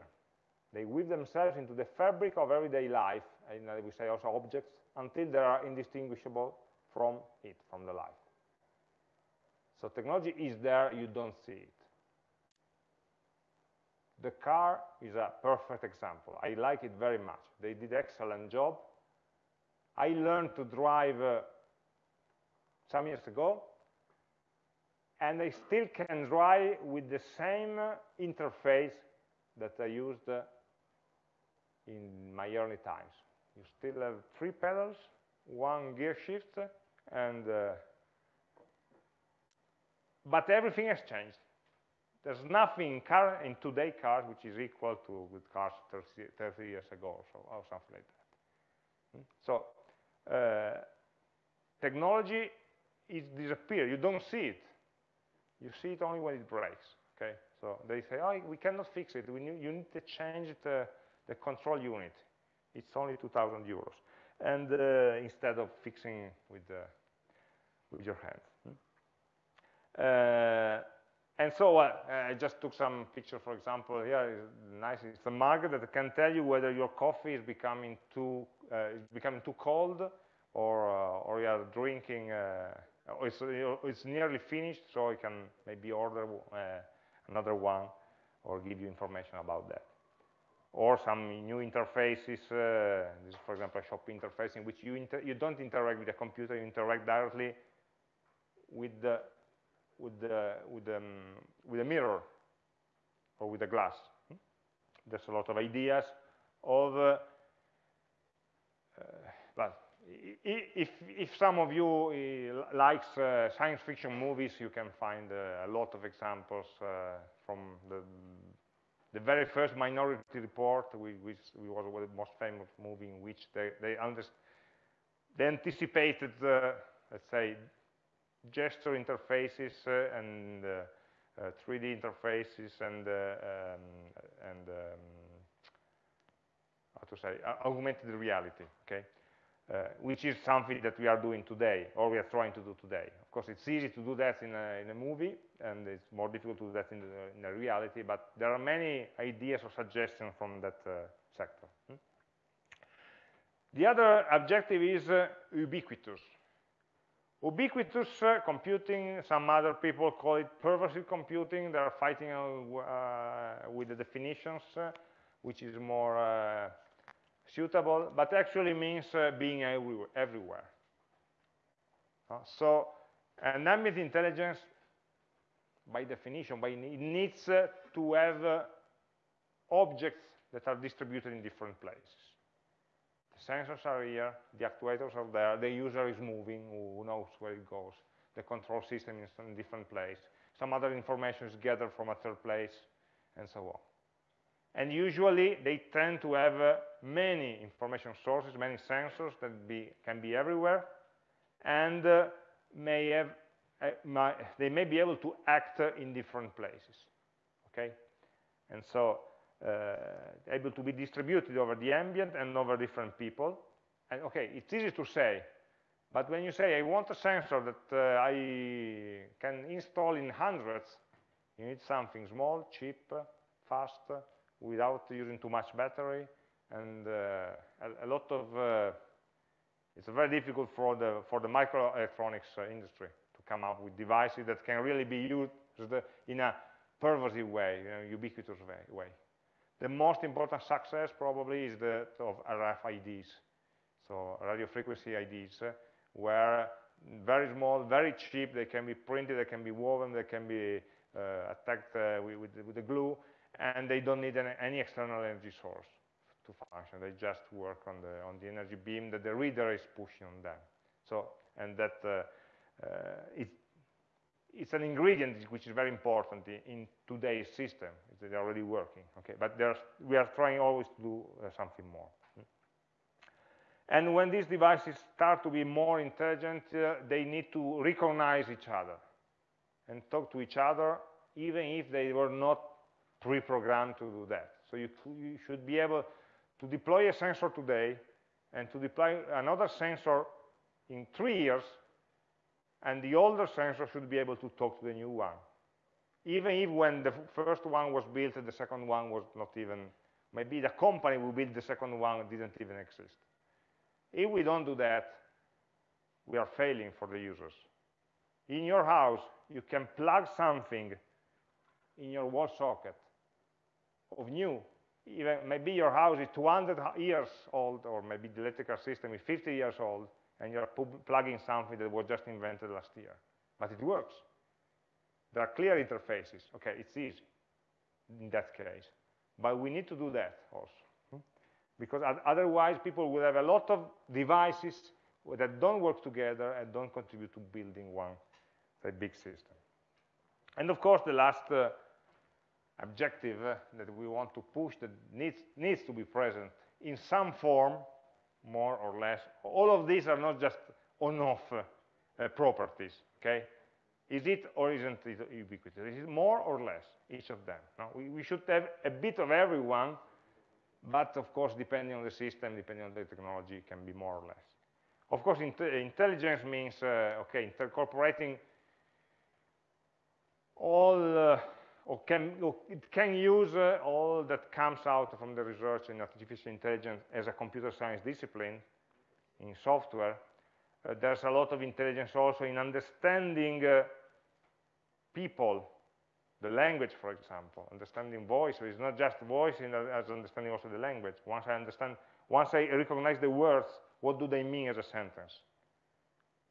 They weave themselves into the fabric of everyday life, and uh, we say also objects, until they are indistinguishable from it, from the life. So technology is there, you don't see it. The car is a perfect example. I like it very much. They did excellent job I learned to drive uh, some years ago, and I still can drive with the same interface that I used uh, in my early times. You still have three pedals, one gear shift, and uh, but everything has changed. There's nothing in, car, in cars which is equal to with cars 30, 30 years ago or, so, or something like that. Hmm? So uh, technology is disappear. You don't see it. You see it only when it breaks. Okay, so they say, oh, we cannot fix it. We need, you need to change the, the control unit. It's only 2,000 euros, and uh, instead of fixing with the, with your hand. Hmm? Uh, and so uh, I just took some picture, for example, here is nice. It's a mug that can tell you whether your coffee is becoming too uh, becoming too cold, or uh, or you are drinking, uh, or it's it's nearly finished, so you can maybe order another one, or give you information about that. Or some new interfaces. this is, for example, a shop interface in which you you don't interact with the computer, you interact directly with the with the with the, um, with a mirror or with a glass. There's a lot of ideas of uh, but if, if some of you uh, likes uh, science fiction movies, you can find uh, a lot of examples uh, from the, the very first Minority Report, which, was the most famous movie in which they, they, they anticipated, uh, let's say, gesture interfaces uh, and 3D interfaces and, um, and um, how to say, augmented reality, okay? uh, which is something that we are doing today, or we are trying to do today. Of course, it's easy to do that in a, in a movie, and it's more difficult to do that in, the, in a reality, but there are many ideas or suggestions from that uh, sector. Hmm? The other objective is uh, ubiquitous. Ubiquitous uh, computing, some other people call it pervasive computing. They are fighting uh, with the definitions, uh, which is more suitable, but actually means uh, being everywhere. Uh, so an ambient intelligence, by definition, by it needs uh, to have uh, objects that are distributed in different places. Sensors are here, the actuators are there, the user is moving, who knows where it goes. The control system is in a different place. Some other information is gathered from a third place, and so on. And usually they tend to have uh, many information sources, many sensors that be, can be everywhere, and uh, may have, uh, my, they may be able to act uh, in different places. Okay, and so able to be distributed over the ambient and over different people. And okay, it's easy to say, but when you say I want a sensor that uh, I can install in hundreds, you need something small, cheap, fast, without using too much battery and uh, a, a, lot of uh, It's very difficult for the, for the microelectronics uh, industry to come up with devices that can really be used in a pervasive way, you know, ubiquitous way. The most important success probably is the of RFIDs, so radio frequency IDs, uh, where very small, very cheap, they can be printed, they can be woven, they can be uh, attacked uh, with, with, with, the glue, and they don't need any, any, external energy source to function. They just work on the, on the energy beam that the reader is pushing on them. So, and that uh, uh it, it's an ingredient which is very important in, in today's system. They're already working, okay? But we are trying always to do uh, something more. And when these devices start to be more intelligent, uh, they need to recognize each other and talk to each other, even if they were not pre-programmed to do that. So you, you should be able to deploy a sensor today and to deploy another sensor in three years, and the older sensor should be able to talk to the new one. Even if when the first one was built, the second one was not even, maybe the company who built the second one didn't even exist. If we don't do that, we are failing for the users. In your house, you can plug something in your wall socket of new. Even maybe your house is 200 years old, or maybe the electrical system is 50 years old, and you're plugging something that was just invented last year. But it works. There are clear interfaces. Okay, it's easy in that case. But we need to do that also because otherwise people will have a lot of devices that don't work together and don't contribute to building one a big system. And of course, the last uh, objective uh, that we want to push that needs, needs to be present in some form, more or less. All of these are not just on-off uh, properties, okay? Is it or isn't it ubiquitous? Is it more or less, each of them? No? We, we should have a bit of everyone but of course, depending on the system, depending on the technology, it can be more or less. Of course, intelligence means, uh, okay, incorporating all, uh, or can, it can use uh, all that comes out from the research in artificial intelligence as a computer science discipline in software. Uh, there's a lot of intelligence also in understanding uh, people the language, for example, understanding voice is not just voice as understanding also the language. Once I understand, once I recognize the words, what do they mean as a sentence?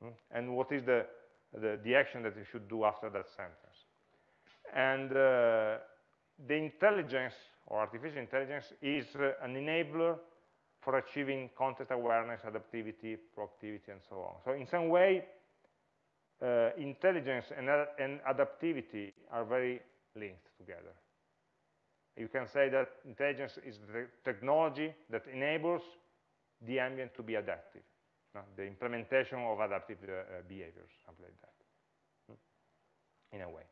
Hmm? And what is the, the, the, action that you should do after that sentence? And uh, the intelligence, or artificial intelligence, is uh, an enabler for achieving context awareness, adaptivity, proactivity, and so on. So in some way, uh, intelligence and, uh, and adaptivity are very linked together. You can say that intelligence is the technology that enables the ambient to be adaptive, no? the implementation of adaptive uh, uh behaviors, something like that, hmm? in a way.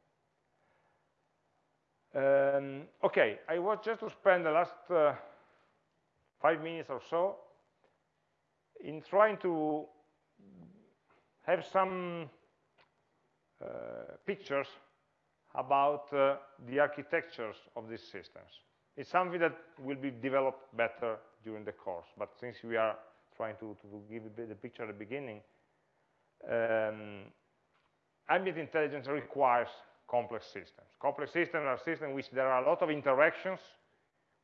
Um, okay, I was just to spend the last uh, five minutes or so in trying to have some pictures about uh, the architectures of these systems. It's something that will be developed better during the course, but since we are trying to, to give the picture at the beginning, um, ambient intelligence requires complex systems. Complex systems are systems in which there are a lot of interactions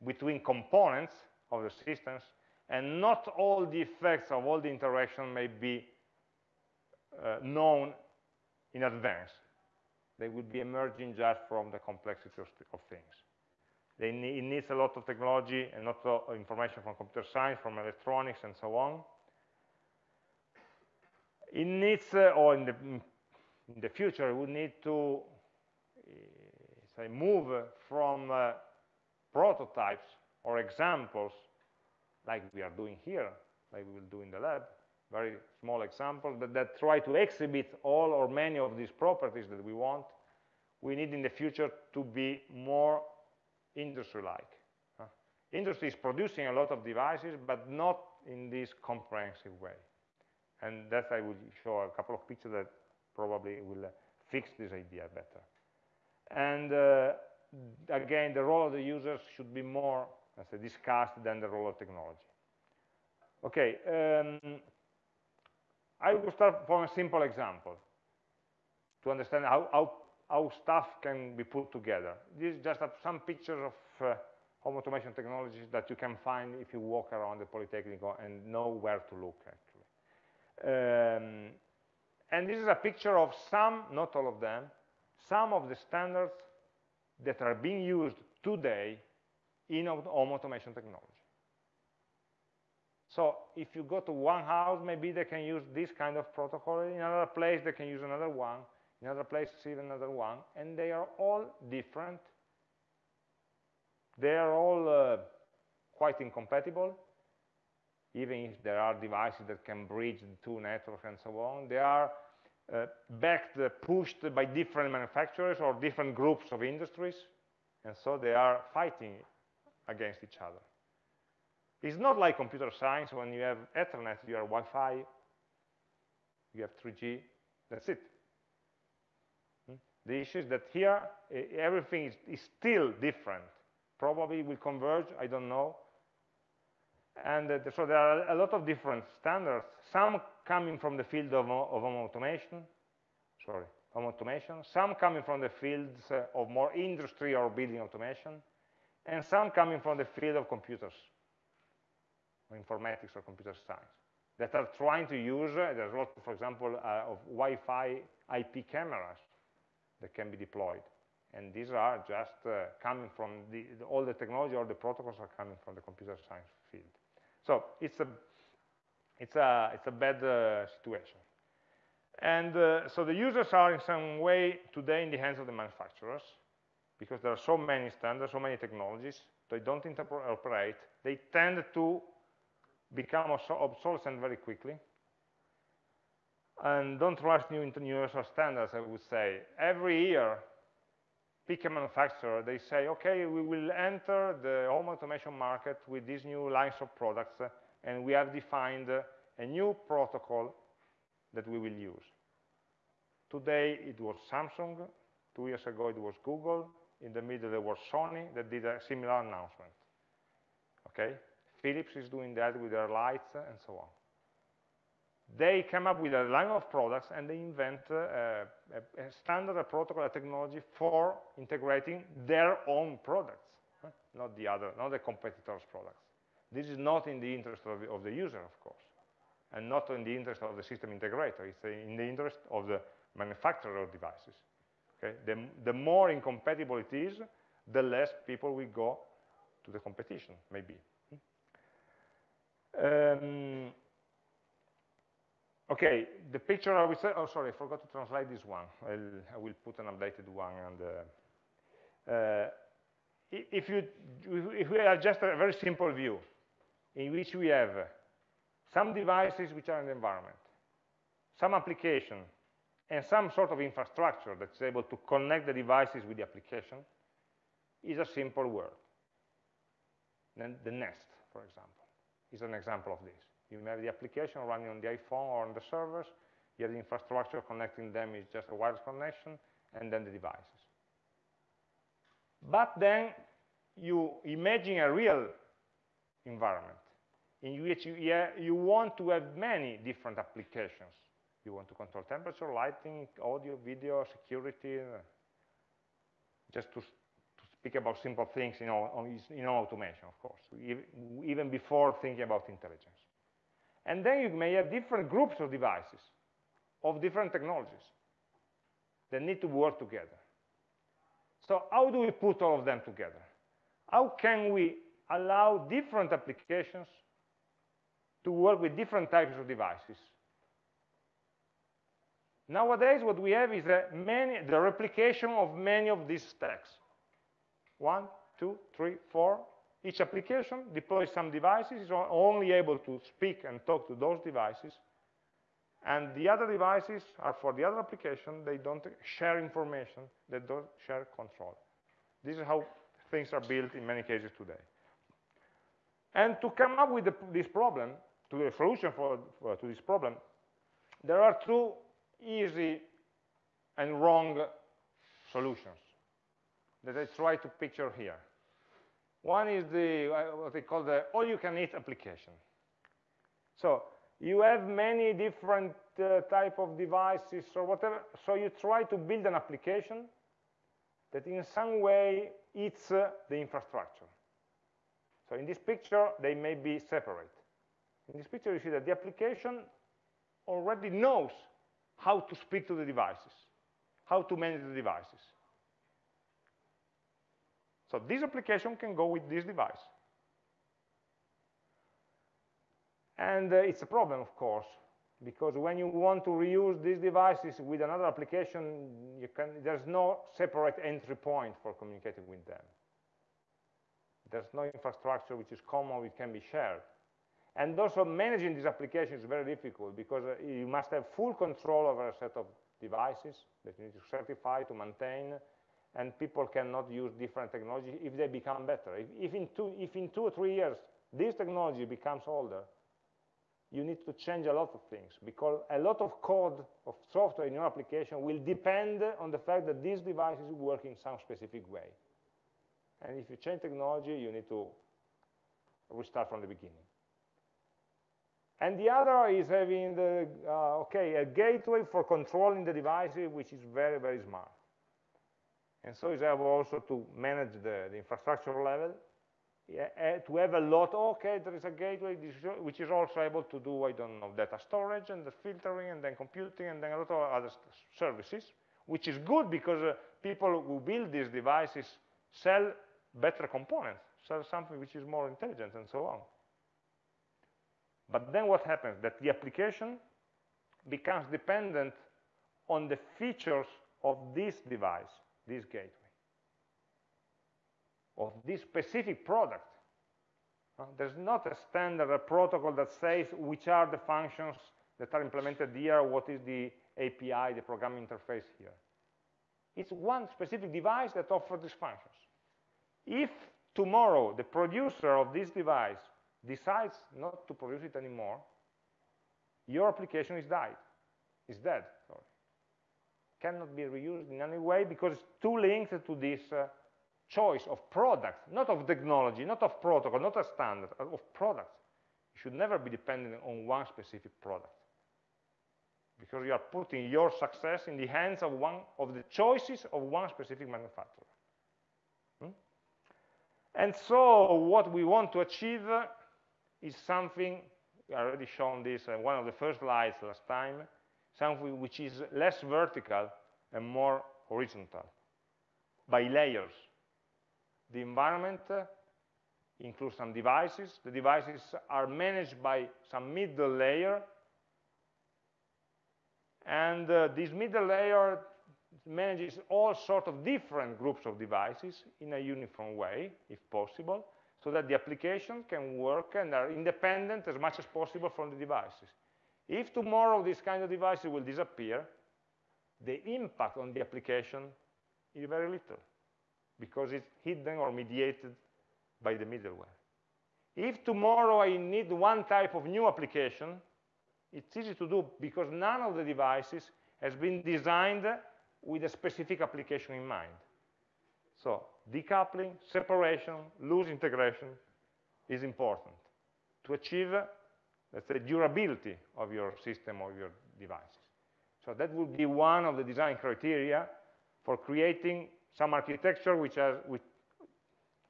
between components of the systems, and not all the effects of all the interaction may be uh, known in advance. They will be emerging just from the complexity of, of things. Need, it needs a lot of technology and lot of information from computer science, from electronics, and so on. It needs, uh, or in the, in the future, we need to uh, say, move from uh, prototypes or examples, like we are doing here, like we will do in the lab, very small example, but that try to exhibit all or many of these properties that we want, we need in the future to be more industry-like. Industry is producing a lot of devices, but not in this comprehensive way. And that I will show a couple of pictures that probably will uh, fix this idea better. And uh, again, the role of the users should be more as discussed than the role of technology. Okay, um, I will start from a simple example to understand how, how, how stuff can be put together. These just some pictures of uh, home automation technologies that you can find if you walk around the Polytechnic and know where to look, actually. Um, and this is a picture of some, not all of them, some of the standards that are being used today in home automation technology. So if you go to one house, maybe they can use this kind of protocol. In another place, they can use another one. In another place, even another one. And they are all different. They are all uh, quite incompatible, even if there are devices that can bridge the two networks and so on. They are uh, backed, uh, pushed by different manufacturers or different groups of industries. And so they are fighting against each other. It's not like computer science when you have Ethernet, you have Wi-Fi, you have 3G, that's it. Hmm? The issue is that here, everything is, is, still different. Probably will converge, I don't know. And uh, so there are a lot of different standards, some coming from the field of, of home automation, sorry, home automation, some coming from the fields uh, of more industry or building automation, and some coming from the field of computers or informatics or computer science that are trying to use, uh, there's a lot, for example, uh, of Wi-Fi IP cameras that can be deployed. And these are just uh, coming from the, the, all the technology, all the protocols are coming from the computer science field. So it's a, it's a, it's a bad uh, situation. And uh, so the users are in some way today in the hands of the manufacturers because there are so many standards, so many technologies, they don't interoperate. They tend to become obsolescent very quickly. And don't rush new universal standards, I would say. Every year, pick a manufacturer, they say, okay, we will enter the home automation market with these new lines of products, and we have defined a new protocol that we will use. Today, it was Samsung. Two years ago, it was Google. In the middle, there was Sony that did a similar announcement. Okay? Philips is doing that with their lights and so on. They come up with a line of products and they invent uh, a, a, standard a protocol, a technology for integrating their own products, huh? not the other, not the competitors' products. This is not in the interest of the, of the user, of course, and not in the interest of the system integrator. It's in the interest of the manufacturer of devices. Okay? The, the more incompatible it is, the less people will go to the competition, maybe. Um, okay, the picture I will say, oh sorry, I forgot to translate this one. I'll, I will put an updated one. And uh, uh, if you if we have just a very simple view in which we have some devices which are in the environment, some application, and some sort of infrastructure that's able to connect the devices with the application, is a simple word. Then the Nest, for example is an example of this. You have the application running on the iPhone or on the servers, you have the infrastructure connecting them is just a wireless connection, and then the devices. But then you imagine a real environment in which you, you want to have many different applications. You want to control temperature, lighting, audio, video, security, just to speak about simple things in, in automation, of course, even before thinking about intelligence. And then you may have different groups of devices of different technologies that need to work together. So how do we put all of them together? How can we allow different applications to work with different types of devices? Nowadays, what we have is many, the replication of many of these stacks. One, two, three, four. Each application deploys some devices, is only able to speak and talk to those devices. And the other devices are for the other application. They don't share information. They don't share control. This is how things are built in many cases today. And to come up with the, this problem, to the solution for, for, to this problem, there are two easy and wrong solutions that I try to picture here. One is the what they call the all-you-can-eat application. So you have many different uh, type of devices or whatever, so you try to build an application that in some way eats uh, the infrastructure. So in this picture, they may be separate. In this picture, you see that the application already knows how to speak to the devices, how to manage the devices. So this application can go with this device. And uh, it's a problem, of course, because when you want to reuse these devices with another application, can, there's no separate entry point for communicating with them. There's no infrastructure which is common, which can be shared. And also managing this application is very difficult because uh, you must have full control over a set of devices that you need to certify, to maintain, and people cannot use different technology if they become better. If, if, in two, if in two or three years this technology becomes older, you need to change a lot of things because a lot of code of software in your application will depend on the fact that these devices work in some specific way. And if you change technology, you need to restart from the beginning. And the other is having the, uh, okay, a gateway for controlling the devices, which is very, very smart. And so is able also to manage the, the infrastructure level, yeah, to have a lot, okay, there is a gateway which is also able to do, I don't know, data storage and the filtering and then computing and then a lot of other services, which is good because uh, people who build these devices sell better components, sell something which is more intelligent and so on. But then what happens? That the application becomes dependent on the features of this device, this gateway, of this specific product. There's not a standard a protocol that says which are the functions that are implemented here, what is the API, the programming interface here. It's one specific device that offers these functions. If tomorrow the producer of this device decides not to produce it anymore, your application is died, is dead, sorry. Cannot be reused in any way because it's too linked to this uh, choice of product, not of technology, not of protocol, not a standard, uh, of product. You should never be dependent on one specific product because you are putting your success in the hands of one of the choices of one specific manufacturer. Hmm? And so what we want to achieve is something, I already shown this in one of the first slides last time, something which is less vertical and more horizontal, by layers. The environment uh, includes some devices. The devices are managed by some middle layer. And uh, this middle layer manages all sorts of different groups of devices in a uniform way, if possible so that the application can work and are independent as much as possible from the devices. If tomorrow this kind of devices will disappear, the impact on the application is very little because it's hidden or mediated by the middleware. If tomorrow I need one type of new application, it's easy to do because none of the devices has been designed with a specific application in mind. So decoupling, separation, loose integration is important to achieve, let's say, durability of your system or your devices. So that would be one of the design criteria for creating some architecture which has, which,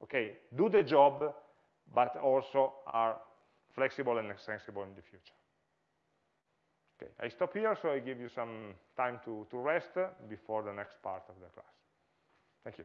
okay, do the job, but also are flexible and extensible in the future. Okay, I stop here, so I give you some time to, to rest before the next part of the class. Thank you.